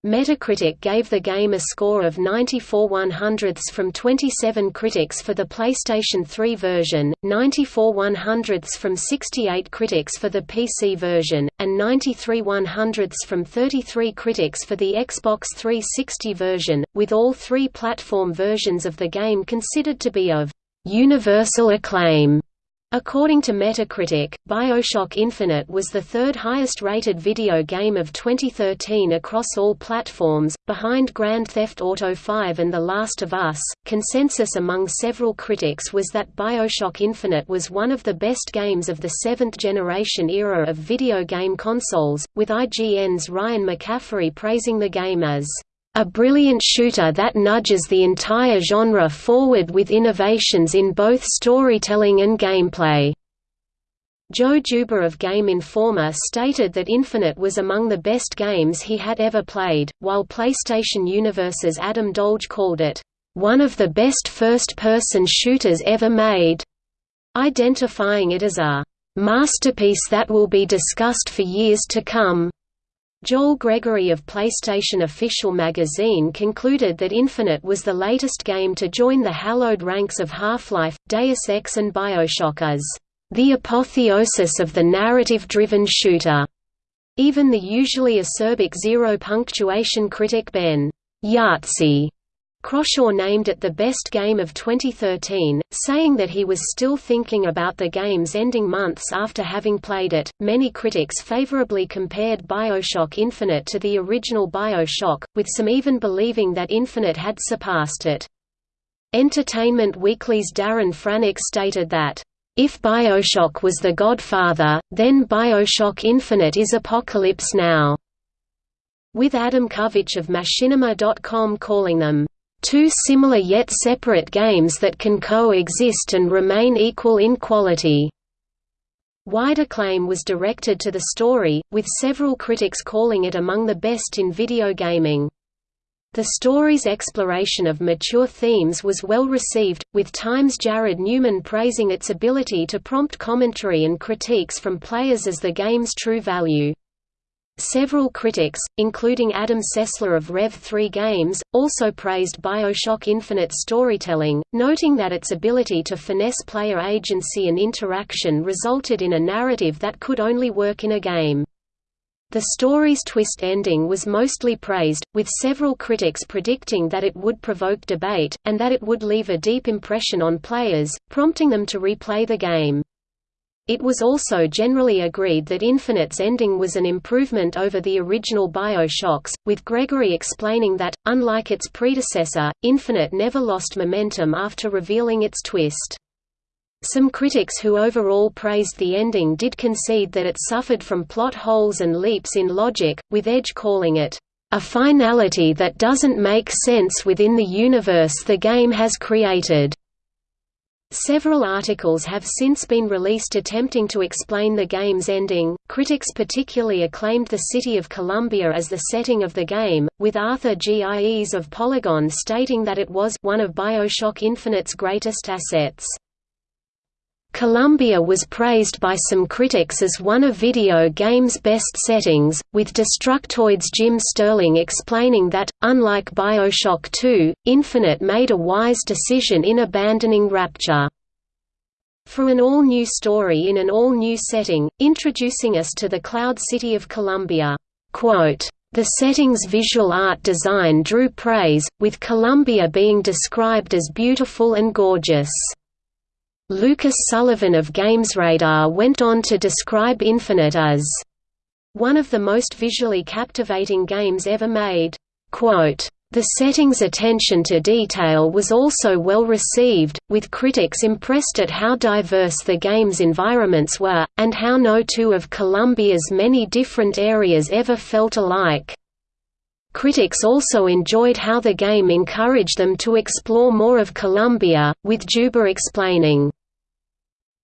Metacritic gave the game a score of 94 100ths from 27 critics for the PlayStation 3 version, 94 100ths from 68 critics for the PC version, and 93 100ths from 33 critics for the Xbox 360 version, with all three platform versions of the game considered to be of universal acclaim. According to Metacritic, BioShock Infinite was the third highest rated video game of 2013 across all platforms, behind Grand Theft Auto V and The Last of Us. Consensus among several critics was that BioShock Infinite was one of the best games of the seventh generation era of video game consoles, with IGN's Ryan McCaffrey praising the game as a brilliant shooter that nudges the entire genre forward with innovations in both storytelling and gameplay. Joe Juba of Game Informer stated that Infinite was among the best games he had ever played, while PlayStation Universe's Adam Dolge called it, "...one of the best first-person shooters ever made", identifying it as a "...masterpiece that will be discussed for years to come." Joel Gregory of PlayStation Official Magazine concluded that Infinite was the latest game to join the hallowed ranks of Half-Life, Deus Ex and Bioshock as the apotheosis of the narrative-driven shooter. Even the usually acerbic zero-punctuation critic Ben Yahtzee Croshaw named it the best game of 2013, saying that he was still thinking about the game's ending months after having played it. Many critics favorably compared BioShock Infinite to the original BioShock, with some even believing that Infinite had surpassed it. Entertainment Weekly's Darren Franich stated that, if Bioshock was the godfather, then Bioshock Infinite is Apocalypse Now, with Adam Kovic of Machinima.com calling them, two similar yet separate games that can coexist and remain equal in quality. Wide acclaim was directed to the story, with several critics calling it among the best in video gaming. The story's exploration of mature themes was well received, with Times' Jared Newman praising its ability to prompt commentary and critiques from players as the game's true value. Several critics, including Adam Sessler of Rev 3 Games, also praised Bioshock Infinite's storytelling, noting that its ability to finesse player agency and interaction resulted in a narrative that could only work in a game. The story's twist ending was mostly praised, with several critics predicting that it would provoke debate, and that it would leave a deep impression on players, prompting them to replay the game. It was also generally agreed that Infinite's ending was an improvement over the original Bioshocks, with Gregory explaining that, unlike its predecessor, Infinite never lost momentum after revealing its twist. Some critics who overall praised the ending did concede that it suffered from plot holes and leaps in logic, with Edge calling it, "...a finality that doesn't make sense within the universe the game has created." Several articles have since been released attempting to explain the game's ending. Critics particularly acclaimed the city of Columbia as the setting of the game, with Arthur Gies of Polygon stating that it was one of BioShock Infinite's greatest assets. Columbia was praised by some critics as one of video games' best settings, with Destructoid's Jim Sterling explaining that, unlike Bioshock 2, Infinite made a wise decision in abandoning Rapture. For an all-new story in an all-new setting, introducing us to the Cloud City of Columbia. Quote, the setting's visual art design drew praise, with Columbia being described as beautiful and gorgeous. Lucas Sullivan of GamesRadar went on to describe Infinite as one of the most visually captivating games ever made. Quote, the setting's attention to detail was also well received, with critics impressed at how diverse the game's environments were, and how no two of Columbia's many different areas ever felt alike. Critics also enjoyed how the game encouraged them to explore more of Columbia, with Juba explaining,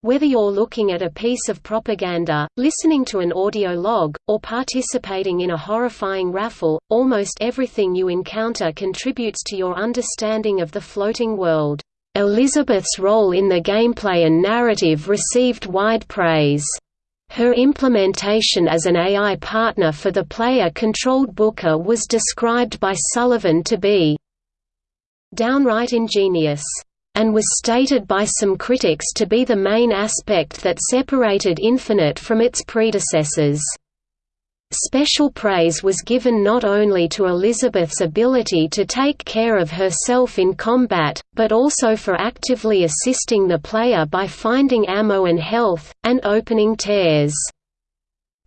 Whether you're looking at a piece of propaganda, listening to an audio log, or participating in a horrifying raffle, almost everything you encounter contributes to your understanding of the floating world. Elizabeth's role in the gameplay and narrative received wide praise. Her implementation as an AI partner for the player-controlled Booker was described by Sullivan to be downright ingenious and was stated by some critics to be the main aspect that separated Infinite from its predecessors. Special praise was given not only to Elizabeth's ability to take care of herself in combat, but also for actively assisting the player by finding ammo and health, and opening tears.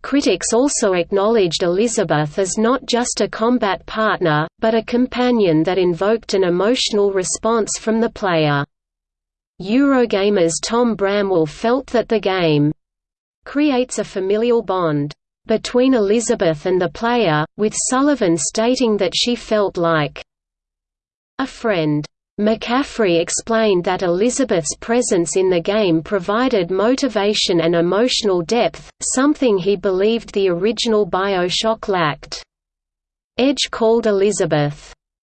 Critics also acknowledged Elizabeth as not just a combat partner, but a companion that invoked an emotional response from the player. Eurogamer's Tom Bramwell felt that the game creates a familial bond between Elizabeth and the player, with Sullivan stating that she felt like a friend. McCaffrey explained that Elizabeth's presence in the game provided motivation and emotional depth, something he believed the original Bioshock lacked. Edge called Elizabeth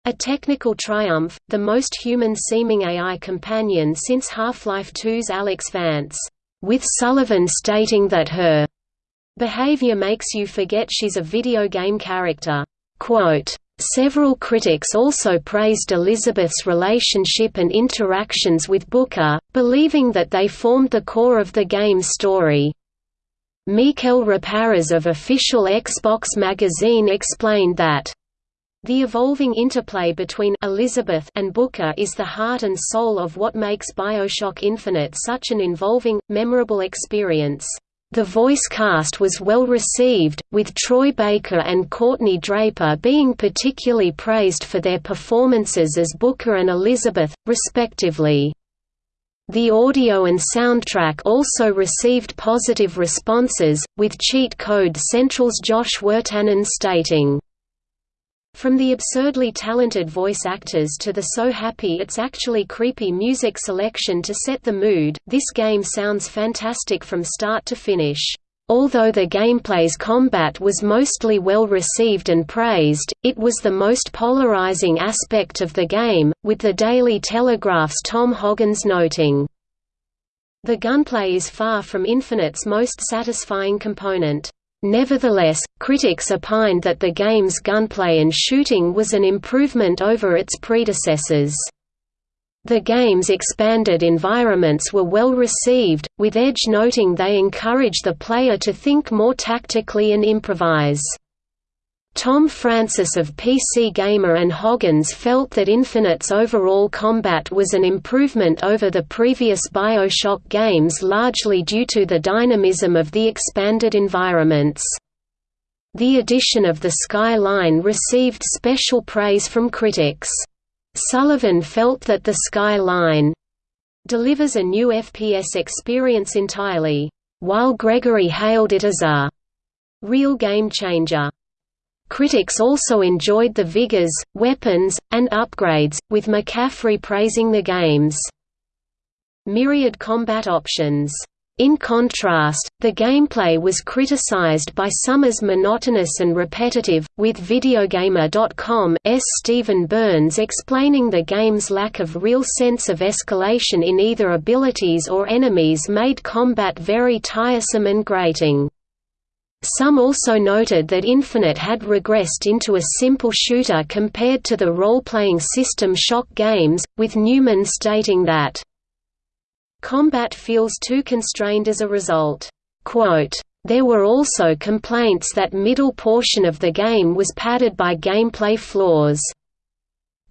a technical triumph, the most human-seeming AI companion since Half-Life 2's Alyx Vance, with Sullivan stating that her behavior makes you forget she's a video game character. Quote, Several critics also praised Elizabeth's relationship and interactions with Booker, believing that they formed the core of the game's story. Mikel Reparaz of official Xbox magazine explained that the evolving interplay between Elizabeth and Booker is the heart and soul of what makes BioShock Infinite such an involving, memorable experience. The voice cast was well received, with Troy Baker and Courtney Draper being particularly praised for their performances as Booker and Elizabeth, respectively. The audio and soundtrack also received positive responses, with Cheat Code Central's Josh Wirtanen stating, from the absurdly talented voice actors to the so happy it's actually creepy music selection to set the mood, this game sounds fantastic from start to finish. Although the gameplay's combat was mostly well received and praised, it was the most polarizing aspect of the game, with the Daily Telegraph's Tom Hoggins noting, The gunplay is far from Infinite's most satisfying component. Nevertheless, critics opined that the game's gunplay and shooting was an improvement over its predecessors. The game's expanded environments were well received, with Edge noting they encourage the player to think more tactically and improvise. Tom Francis of PC Gamer and Hoggins felt that Infinite's overall combat was an improvement over the previous Bioshock games largely due to the dynamism of the expanded environments. The addition of the Skyline received special praise from critics. Sullivan felt that the Skyline delivers a new FPS experience entirely, while Gregory hailed it as a real game changer. Critics also enjoyed the vigors, weapons, and upgrades, with McCaffrey praising the game's myriad combat options. In contrast, the gameplay was criticized by some as monotonous and repetitive, with Videogamer.com's Stephen Burns explaining the game's lack of real sense of escalation in either abilities or enemies made combat very tiresome and grating. Some also noted that Infinite had regressed into a simple shooter compared to the role-playing system Shock games, with Newman stating that, "...combat feels too constrained as a result." Quote, there were also complaints that middle portion of the game was padded by gameplay flaws.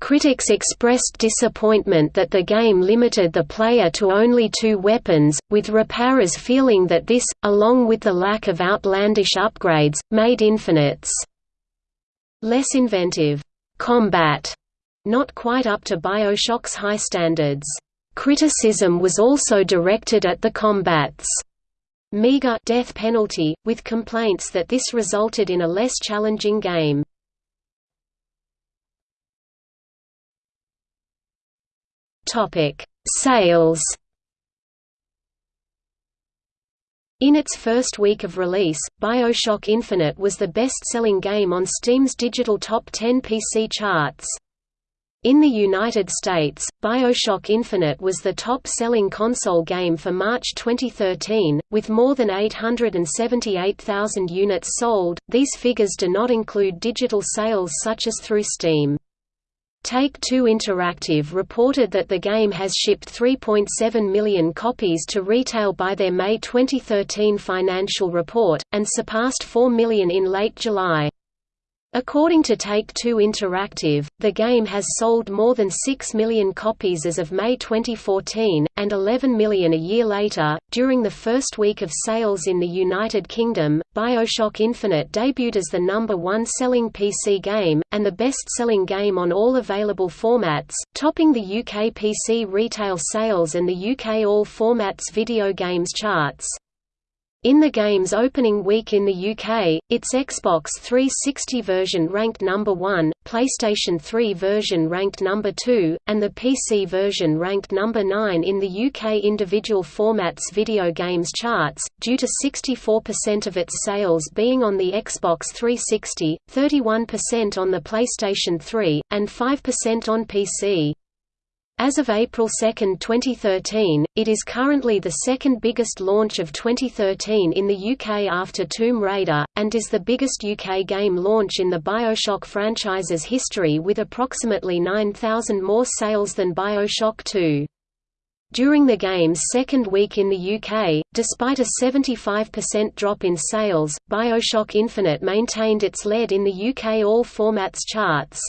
Critics expressed disappointment that the game limited the player to only two weapons, with Reparaz feeling that this, along with the lack of outlandish upgrades, made Infinite's less inventive combat not quite up to Bioshock's high standards. Criticism was also directed at the combat's meager death penalty, with complaints that this resulted in a less challenging game. Topic: Sales. In its first week of release, BioShock Infinite was the best-selling game on Steam's digital top 10 PC charts. In the United States, BioShock Infinite was the top-selling console game for March 2013, with more than 878,000 units sold. These figures do not include digital sales such as through Steam. Take-Two Interactive reported that the game has shipped 3.7 million copies to retail by their May 2013 financial report, and surpassed 4 million in late July. According to Take-Two Interactive, the game has sold more than 6 million copies as of May 2014, and 11 million a year later. During the first week of sales in the United Kingdom, Bioshock Infinite debuted as the number one selling PC game, and the best selling game on all available formats, topping the UK PC retail sales and the UK All Formats video games charts. In the game's opening week in the UK, its Xbox 360 version ranked number 1, PlayStation 3 version ranked number 2, and the PC version ranked number 9 in the UK individual formats video games charts, due to 64% of its sales being on the Xbox 360, 31% on the PlayStation 3, and 5% on PC. As of April 2, 2013, it is currently the second biggest launch of 2013 in the UK after Tomb Raider, and is the biggest UK game launch in the Bioshock franchise's history with approximately 9,000 more sales than Bioshock 2. During the game's second week in the UK, despite a 75% drop in sales, Bioshock Infinite maintained its lead in the UK All Formats charts.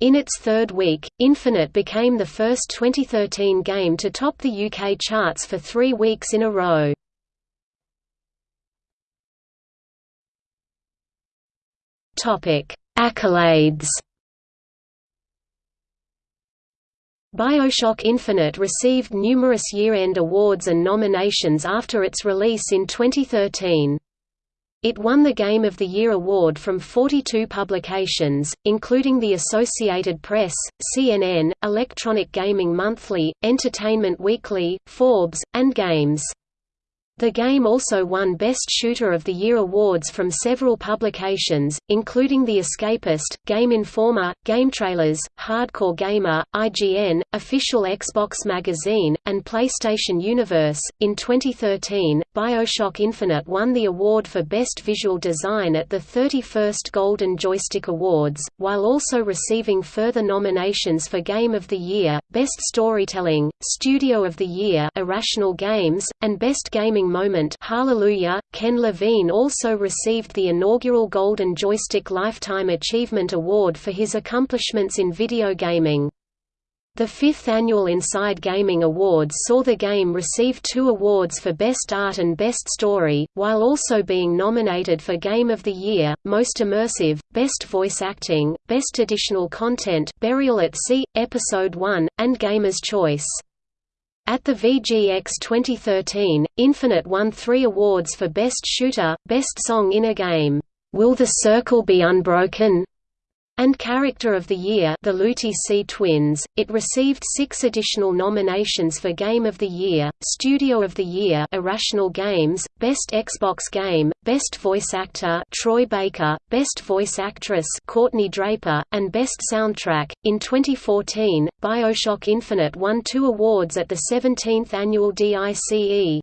In its third week, Infinite became the first 2013 game to top the UK charts for three weeks in a row. Accolades Bioshock Infinite received numerous year-end awards and nominations after its release in 2013. It won the Game of the Year award from 42 publications, including the Associated Press, CNN, Electronic Gaming Monthly, Entertainment Weekly, Forbes, and Games. The game also won Best Shooter of the Year awards from several publications, including The Escapist, Game Informer, GameTrailers, Hardcore Gamer, IGN, Official Xbox Magazine, and PlayStation Universe. In 2013, Bioshock Infinite won the award for Best Visual Design at the 31st Golden Joystick Awards, while also receiving further nominations for Game of the Year, Best Storytelling, Studio of the Year Irrational Games, and Best Gaming moment Hallelujah. Ken Levine also received the inaugural Golden Joystick Lifetime Achievement Award for his accomplishments in video gaming. The fifth annual Inside Gaming Awards saw the game receive two awards for Best Art and Best Story, while also being nominated for Game of the Year, Most Immersive, Best Voice Acting, Best Additional Content Burial at Sea, Episode 1, and Gamer's Choice. At the VGX 2013, Infinite won three awards for Best Shooter, Best Song in a Game, Will the Circle Be Unbroken? And Character of the Year the Lutey C Twins. It received six additional nominations for Game of the Year, Studio of the Year Irrational Games, Best Xbox Game, Best Voice Actor Troy Baker, Best Voice Actress Courtney Draper, and Best Soundtrack. In 2014, BioShock Infinite won two awards at the 17th annual DICE.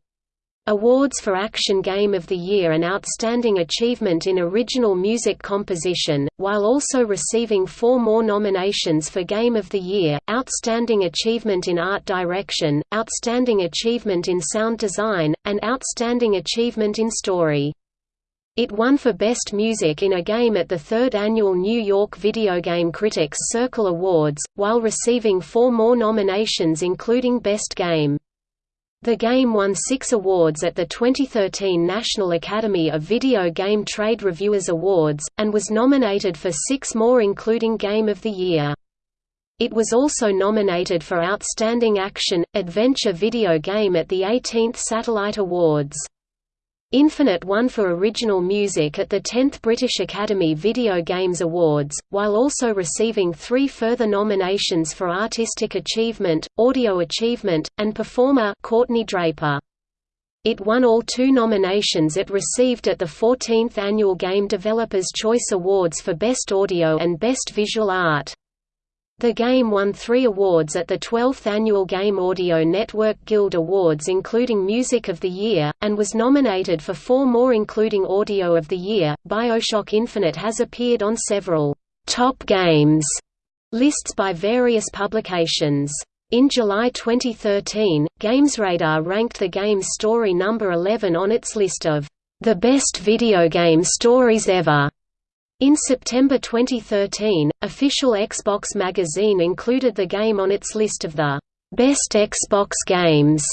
Awards for Action Game of the Year and Outstanding Achievement in Original Music Composition, while also receiving four more nominations for Game of the Year, Outstanding Achievement in Art Direction, Outstanding Achievement in Sound Design, and Outstanding Achievement in Story. It won for Best Music in a Game at the third annual New York Video Game Critics Circle Awards, while receiving four more nominations including Best Game. The game won six awards at the 2013 National Academy of Video Game Trade Reviewers Awards, and was nominated for six more including Game of the Year. It was also nominated for Outstanding Action, Adventure Video Game at the 18th Satellite Awards. Infinite won for original music at the 10th British Academy Video Games Awards, while also receiving three further nominations for Artistic Achievement, Audio Achievement, and Performer Courtney Draper. It won all two nominations it received at the 14th Annual Game Developers Choice Awards for Best Audio and Best Visual Art. The game won three awards at the 12th Annual Game Audio Network Guild Awards including Music of the Year, and was nominated for four more including Audio of the Year. Bioshock Infinite has appeared on several top games lists by various publications. In July 2013, GamesRadar ranked the game's story number 11 on its list of the best video game stories ever. In September 2013, official Xbox magazine included the game on its list of the best Xbox games.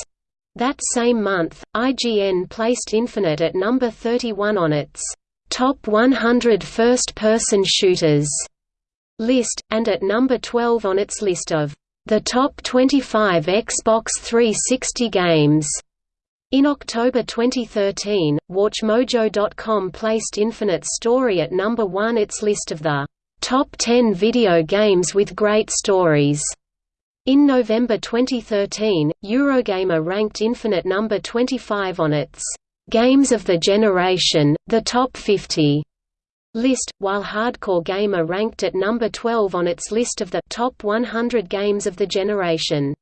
That same month, IGN placed Infinite at number 31 on its top 100 first-person shooters list, and at number 12 on its list of the top 25 Xbox 360 games. In October 2013, WatchMojo.com placed Infinite story at number 1 its list of the top 10 video games with great stories. In November 2013, Eurogamer ranked Infinite number 25 on its Games of the Generation, the Top 50 list, while Hardcore Gamer ranked at number 12 on its list of the top 100 games of the generation.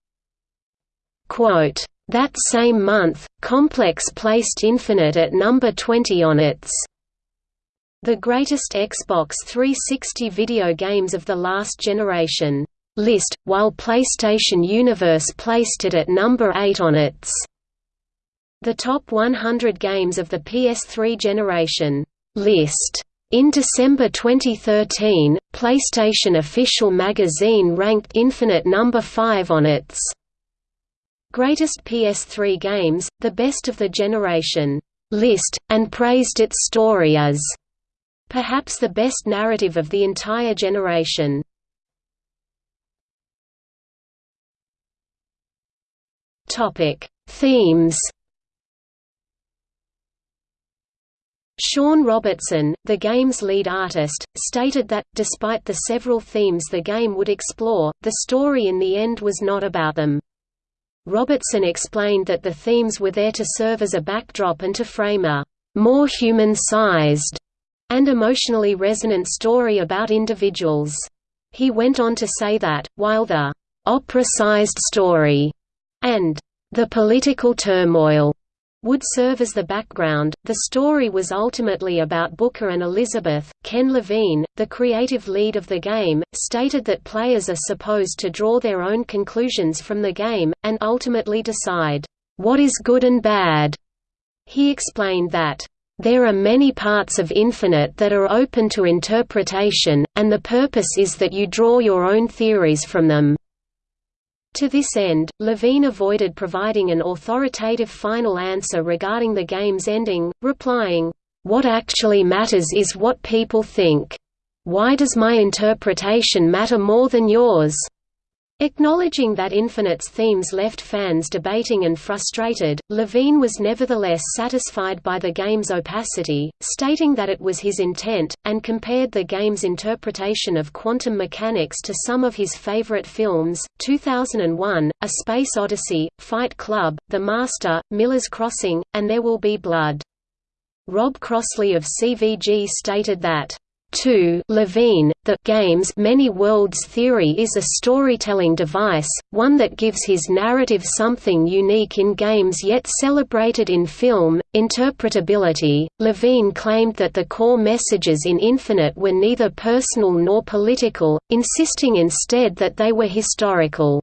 Quote, that same month, Complex placed Infinite at number 20 on its The Greatest Xbox 360 Video Games of the Last Generation list, while PlayStation Universe placed it at number 8 on its The Top 100 Games of the PS3 Generation list. In December 2013, PlayStation Official Magazine ranked Infinite number 5 on its Greatest PS3 Games, the Best of the Generation list, and praised its story as perhaps the best narrative of the entire generation. Topic: Themes Shawn Robertson, the game's lead artist, stated that, despite the several themes the game would explore, the story in the end was not about them. Robertson explained that the themes were there to serve as a backdrop and to frame a more human-sized and emotionally resonant story about individuals. He went on to say that, while the opera-sized story and the political turmoil would serve as the background. The story was ultimately about Booker and Elizabeth. Ken Levine, the creative lead of the game, stated that players are supposed to draw their own conclusions from the game, and ultimately decide, what is good and bad. He explained that, there are many parts of Infinite that are open to interpretation, and the purpose is that you draw your own theories from them. To this end, Levine avoided providing an authoritative final answer regarding the game's ending, replying, "...what actually matters is what people think. Why does my interpretation matter more than yours?" Acknowledging that Infinite's themes left fans debating and frustrated, Levine was nevertheless satisfied by the game's opacity, stating that it was his intent, and compared the game's interpretation of quantum mechanics to some of his favorite films, 2001, A Space Odyssey, Fight Club, The Master, Miller's Crossing, and There Will Be Blood. Rob Crossley of CVG stated that 2 Levine, the game's many worlds theory is a storytelling device, one that gives his narrative something unique in games yet celebrated in film, interpretability. Levine claimed that the core messages in Infinite were neither personal nor political, insisting instead that they were historical.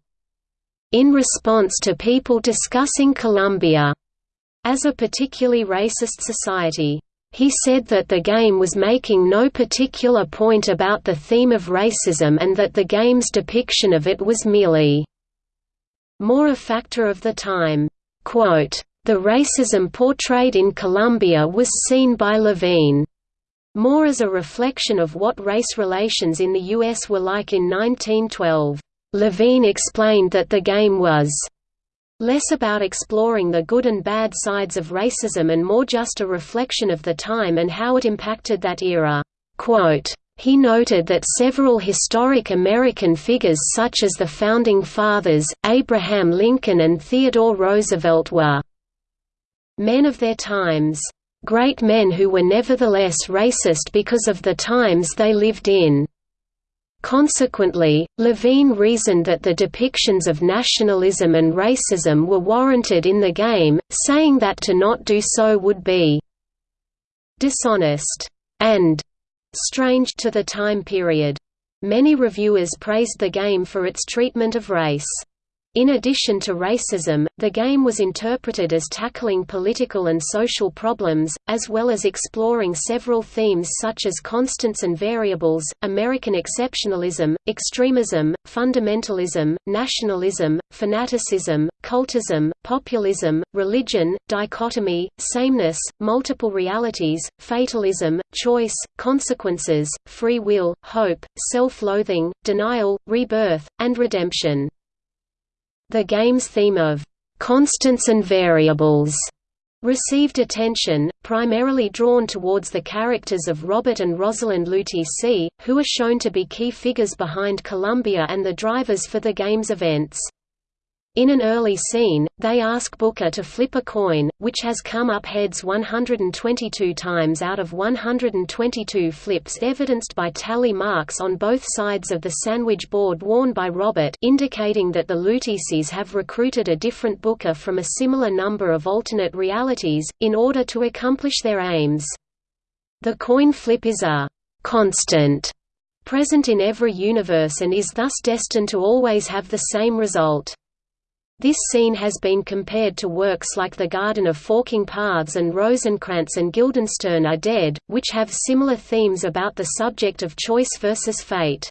In response to people discussing Columbia as a particularly racist society, he said that the game was making no particular point about the theme of racism and that the game's depiction of it was merely more a factor of the time. Quote, the racism portrayed in Columbia was seen by Levine more as a reflection of what race relations in the U.S. were like in 1912. Levine explained that the game was Less about exploring the good and bad sides of racism and more just a reflection of the time and how it impacted that era. He noted that several historic American figures such as the Founding Fathers, Abraham Lincoln and Theodore Roosevelt were men of their times, great men who were nevertheless racist because of the times they lived in. Consequently, Levine reasoned that the depictions of nationalism and racism were warranted in the game, saying that to not do so would be dishonest and strange to the time period. Many reviewers praised the game for its treatment of race. In addition to racism, the game was interpreted as tackling political and social problems, as well as exploring several themes such as constants and variables, American exceptionalism, extremism, fundamentalism, nationalism, fanaticism, cultism, populism, religion, dichotomy, sameness, multiple realities, fatalism, choice, consequences, free will, hope, self-loathing, denial, rebirth, and redemption. The game's theme of «constants and variables» received attention, primarily drawn towards the characters of Robert and Rosalind Lutece C., who are shown to be key figures behind Columbia and the drivers for the game's events. In an early scene, they ask Booker to flip a coin, which has come up heads 122 times out of 122 flips evidenced by tally marks on both sides of the sandwich board worn by Robert indicating that the Luteces have recruited a different Booker from a similar number of alternate realities, in order to accomplish their aims. The coin flip is a «constant» present in every universe and is thus destined to always have the same result. This scene has been compared to works like The Garden of Forking Paths and Rosencrantz and Guildenstern are Dead, which have similar themes about the subject of choice versus fate.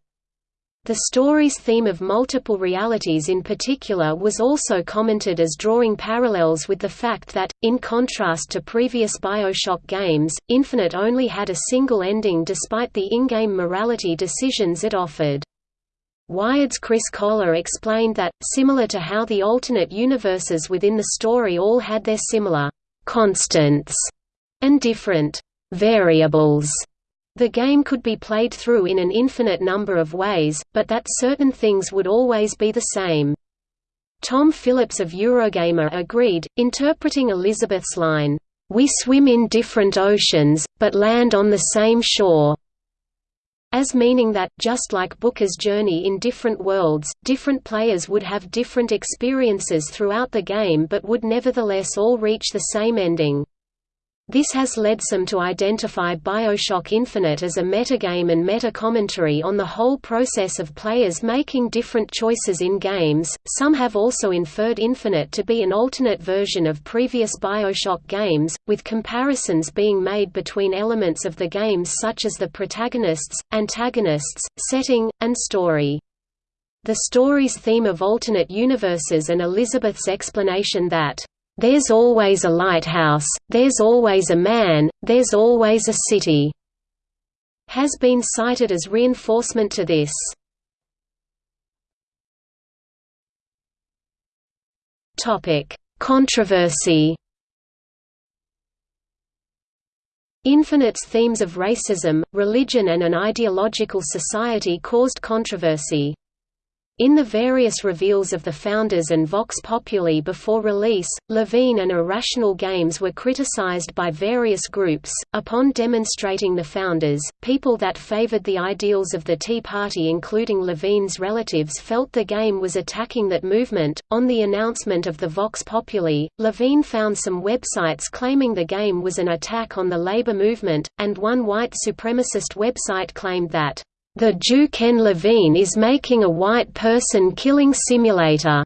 The story's theme of multiple realities in particular was also commented as drawing parallels with the fact that, in contrast to previous Bioshock games, Infinite only had a single ending despite the in-game morality decisions it offered. Wired's Chris Kohler explained that, similar to how the alternate universes within the story all had their similar «constants» and different «variables», the game could be played through in an infinite number of ways, but that certain things would always be the same. Tom Phillips of Eurogamer agreed, interpreting Elizabeth's line, "'We swim in different oceans, but land on the same shore' as meaning that, just like Booker's journey in different worlds, different players would have different experiences throughout the game but would nevertheless all reach the same ending. This has led some to identify Bioshock Infinite as a metagame and meta-commentary on the whole process of players making different choices in games. Some have also inferred Infinite to be an alternate version of previous Bioshock games, with comparisons being made between elements of the games such as the protagonists, antagonists, setting, and story. The story's theme of alternate universes and Elizabeth's explanation that there's always a lighthouse, there's always a man, there's always a city, has been cited as reinforcement to this. Topic: Controversy. Infinite's themes of racism, religion and an ideological society caused controversy. In the various reveals of the Founders and Vox Populi before release, Levine and Irrational Games were criticized by various groups. Upon demonstrating the Founders, people that favored the ideals of the Tea Party, including Levine's relatives, felt the game was attacking that movement. On the announcement of the Vox Populi, Levine found some websites claiming the game was an attack on the labor movement, and one white supremacist website claimed that the Jew Ken Levine is making a white person killing simulator.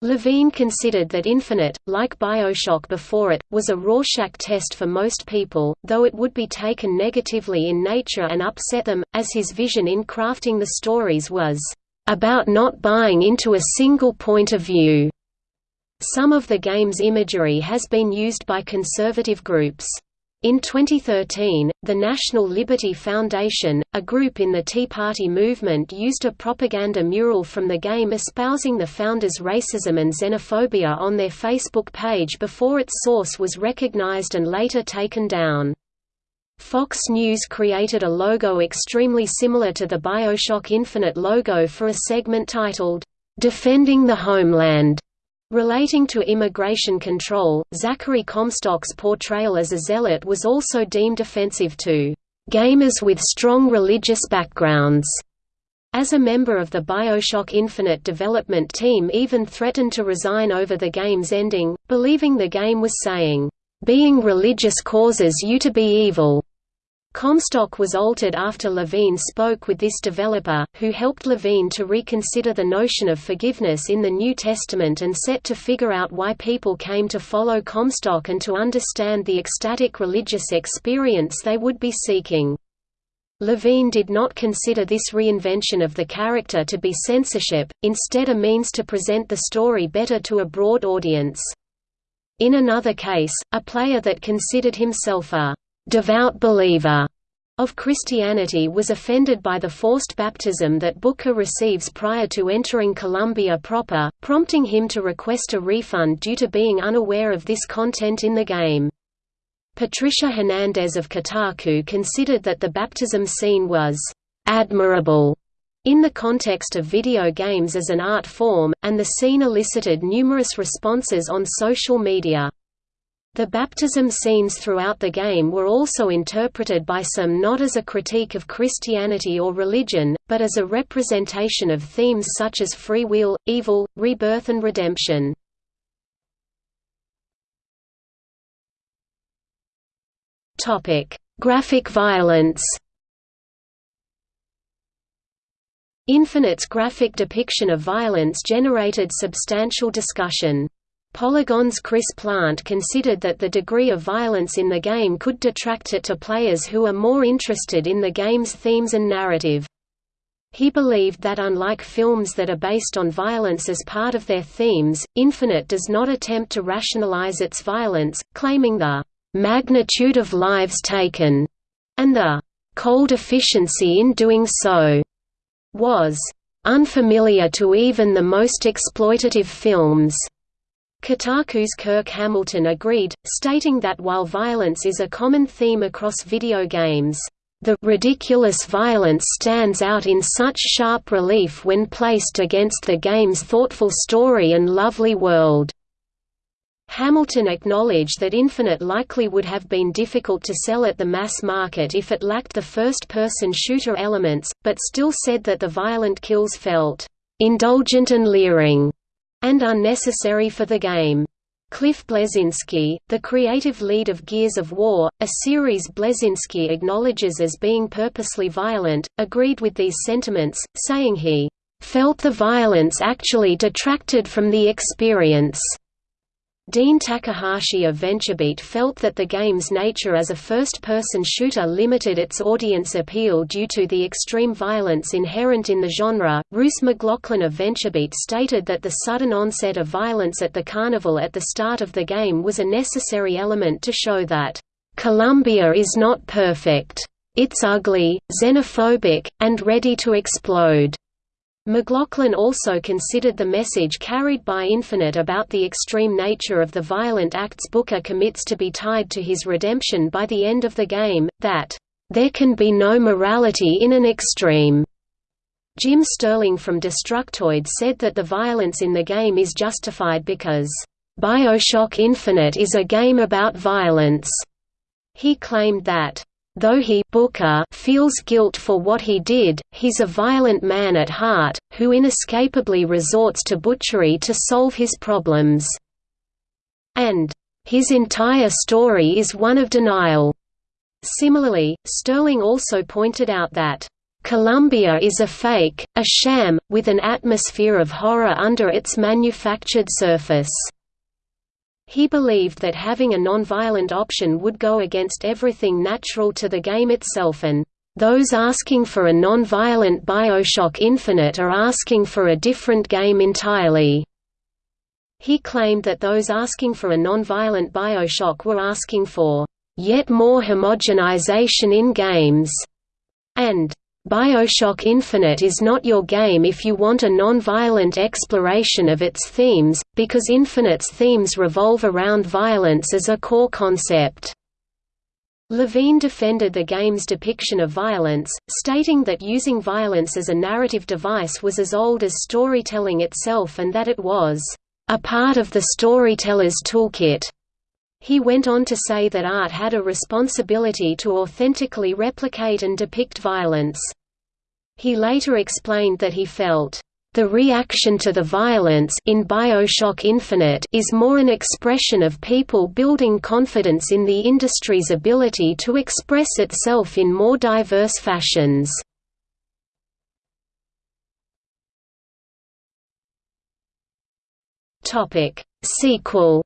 Levine considered that Infinite, like Bioshock before it, was a Rorschach test for most people, though it would be taken negatively in nature and upset them, as his vision in crafting the stories was, "...about not buying into a single point of view." Some of the game's imagery has been used by conservative groups. In 2013, the National Liberty Foundation, a group in the Tea Party movement used a propaganda mural from the game espousing the founders' racism and xenophobia on their Facebook page before its source was recognized and later taken down. Fox News created a logo extremely similar to the Bioshock Infinite logo for a segment titled, "'Defending the Homeland' Relating to immigration control, Zachary Comstock's portrayal as a zealot was also deemed offensive to gamers with strong religious backgrounds. As a member of the Bioshock Infinite development team even threatened to resign over the game's ending, believing the game was saying, "...being religious causes you to be evil." Comstock was altered after Levine spoke with this developer, who helped Levine to reconsider the notion of forgiveness in the New Testament and set to figure out why people came to follow Comstock and to understand the ecstatic religious experience they would be seeking. Levine did not consider this reinvention of the character to be censorship, instead a means to present the story better to a broad audience. In another case, a player that considered himself a «devout believer» of Christianity was offended by the forced baptism that Booker receives prior to entering Columbia proper, prompting him to request a refund due to being unaware of this content in the game. Patricia Hernandez of Kotaku considered that the baptism scene was admirable in the context of video games as an art form, and the scene elicited numerous responses on social media. The baptism scenes throughout the game were also interpreted by some not as a critique of Christianity or religion, but as a representation of themes such as free will, evil, rebirth and redemption. Graphic violence. Infinite's graphic depiction of violence generated substantial discussion. Polygon's Chris Plante considered that the degree of violence in the game could detract it to players who are more interested in the game's themes and narrative. He believed that unlike films that are based on violence as part of their themes, Infinite does not attempt to rationalize its violence, claiming the magnitude of lives taken, and the cold efficiency in doing so, was unfamiliar to even the most exploitative films. Kotaku's Kirk Hamilton agreed, stating that while violence is a common theme across video games, the ridiculous violence stands out in such sharp relief when placed against the game's thoughtful story and lovely world. Hamilton acknowledged that Infinite likely would have been difficult to sell at the mass market if it lacked the first-person shooter elements, but still said that the violent kills felt «indulgent and leering» and unnecessary for the game. Cliff Bleszinski, the creative lead of Gears of War, a series Bleszinski acknowledges as being purposely violent, agreed with these sentiments, saying he felt the violence actually detracted from the experience. Dean Takahashi of VentureBeat felt that the game's nature as a first-person shooter limited its audience appeal due to the extreme violence inherent in the genre. Rus McLaughlin of VentureBeat stated that the sudden onset of violence at the carnival at the start of the game was a necessary element to show that Columbia is not perfect. It's ugly, xenophobic, and ready to explode. McLaughlin also considered the message carried by Infinite about the extreme nature of the violent acts Booker commits to be tied to his redemption by the end of the game, that, "...there can be no morality in an extreme." Jim Sterling from Destructoid said that the violence in the game is justified because, "...Bioshock Infinite is a game about violence." He claimed that, Though he Booker feels guilt for what he did, he's a violent man at heart, who inescapably resorts to butchery to solve his problems. And, "...his entire story is one of denial." Similarly, Sterling also pointed out that, "...Columbia is a fake, a sham, with an atmosphere of horror under its manufactured surface." He believed that having a non-violent option would go against everything natural to the game itself and, "...those asking for a non-violent Bioshock Infinite are asking for a different game entirely." He claimed that those asking for a non-violent Bioshock were asking for, "...yet more homogenization in games," and Bioshock Infinite is not your game if you want a non-violent exploration of its themes, because Infinite's themes revolve around violence as a core concept. Levine defended the game's depiction of violence, stating that using violence as a narrative device was as old as storytelling itself and that it was a part of the storyteller's toolkit. He went on to say that art had a responsibility to authentically replicate and depict violence. He later explained that he felt, "...the reaction to the violence in Bioshock Infinite is more an expression of people building confidence in the industry's ability to express itself in more diverse fashions." Sequel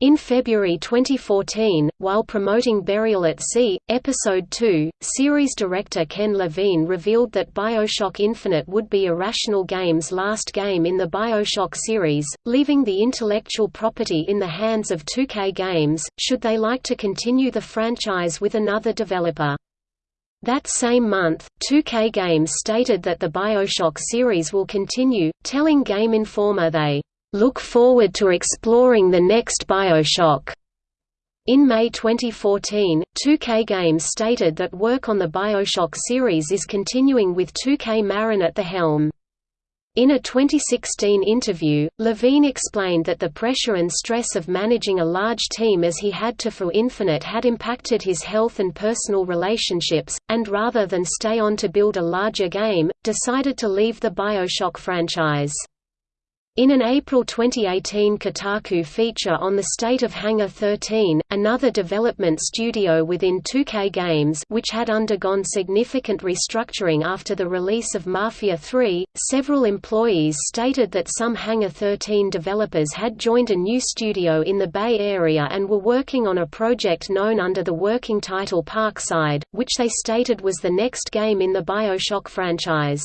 In February 2014, while promoting Burial at Sea, Episode 2, series director Ken Levine revealed that Bioshock Infinite would be Irrational Games' last game in the Bioshock series, leaving the intellectual property in the hands of 2K Games, should they like to continue the franchise with another developer. That same month, 2K Games stated that the Bioshock series will continue, telling Game Informer they look forward to exploring the next Bioshock. In May 2014, 2K Games stated that work on the Bioshock series is continuing with 2K Marin at the helm. In a 2016 interview, Levine explained that the pressure and stress of managing a large team as he had to for Infinite had impacted his health and personal relationships, and rather than stay on to build a larger game, decided to leave the Bioshock franchise. In an April 2018 Kotaku feature on the state of Hangar 13, another development studio within 2K Games which had undergone significant restructuring after the release of Mafia 3, several employees stated that some Hangar 13 developers had joined a new studio in the Bay Area and were working on a project known under the working title Parkside, which they stated was the next game in the Bioshock franchise.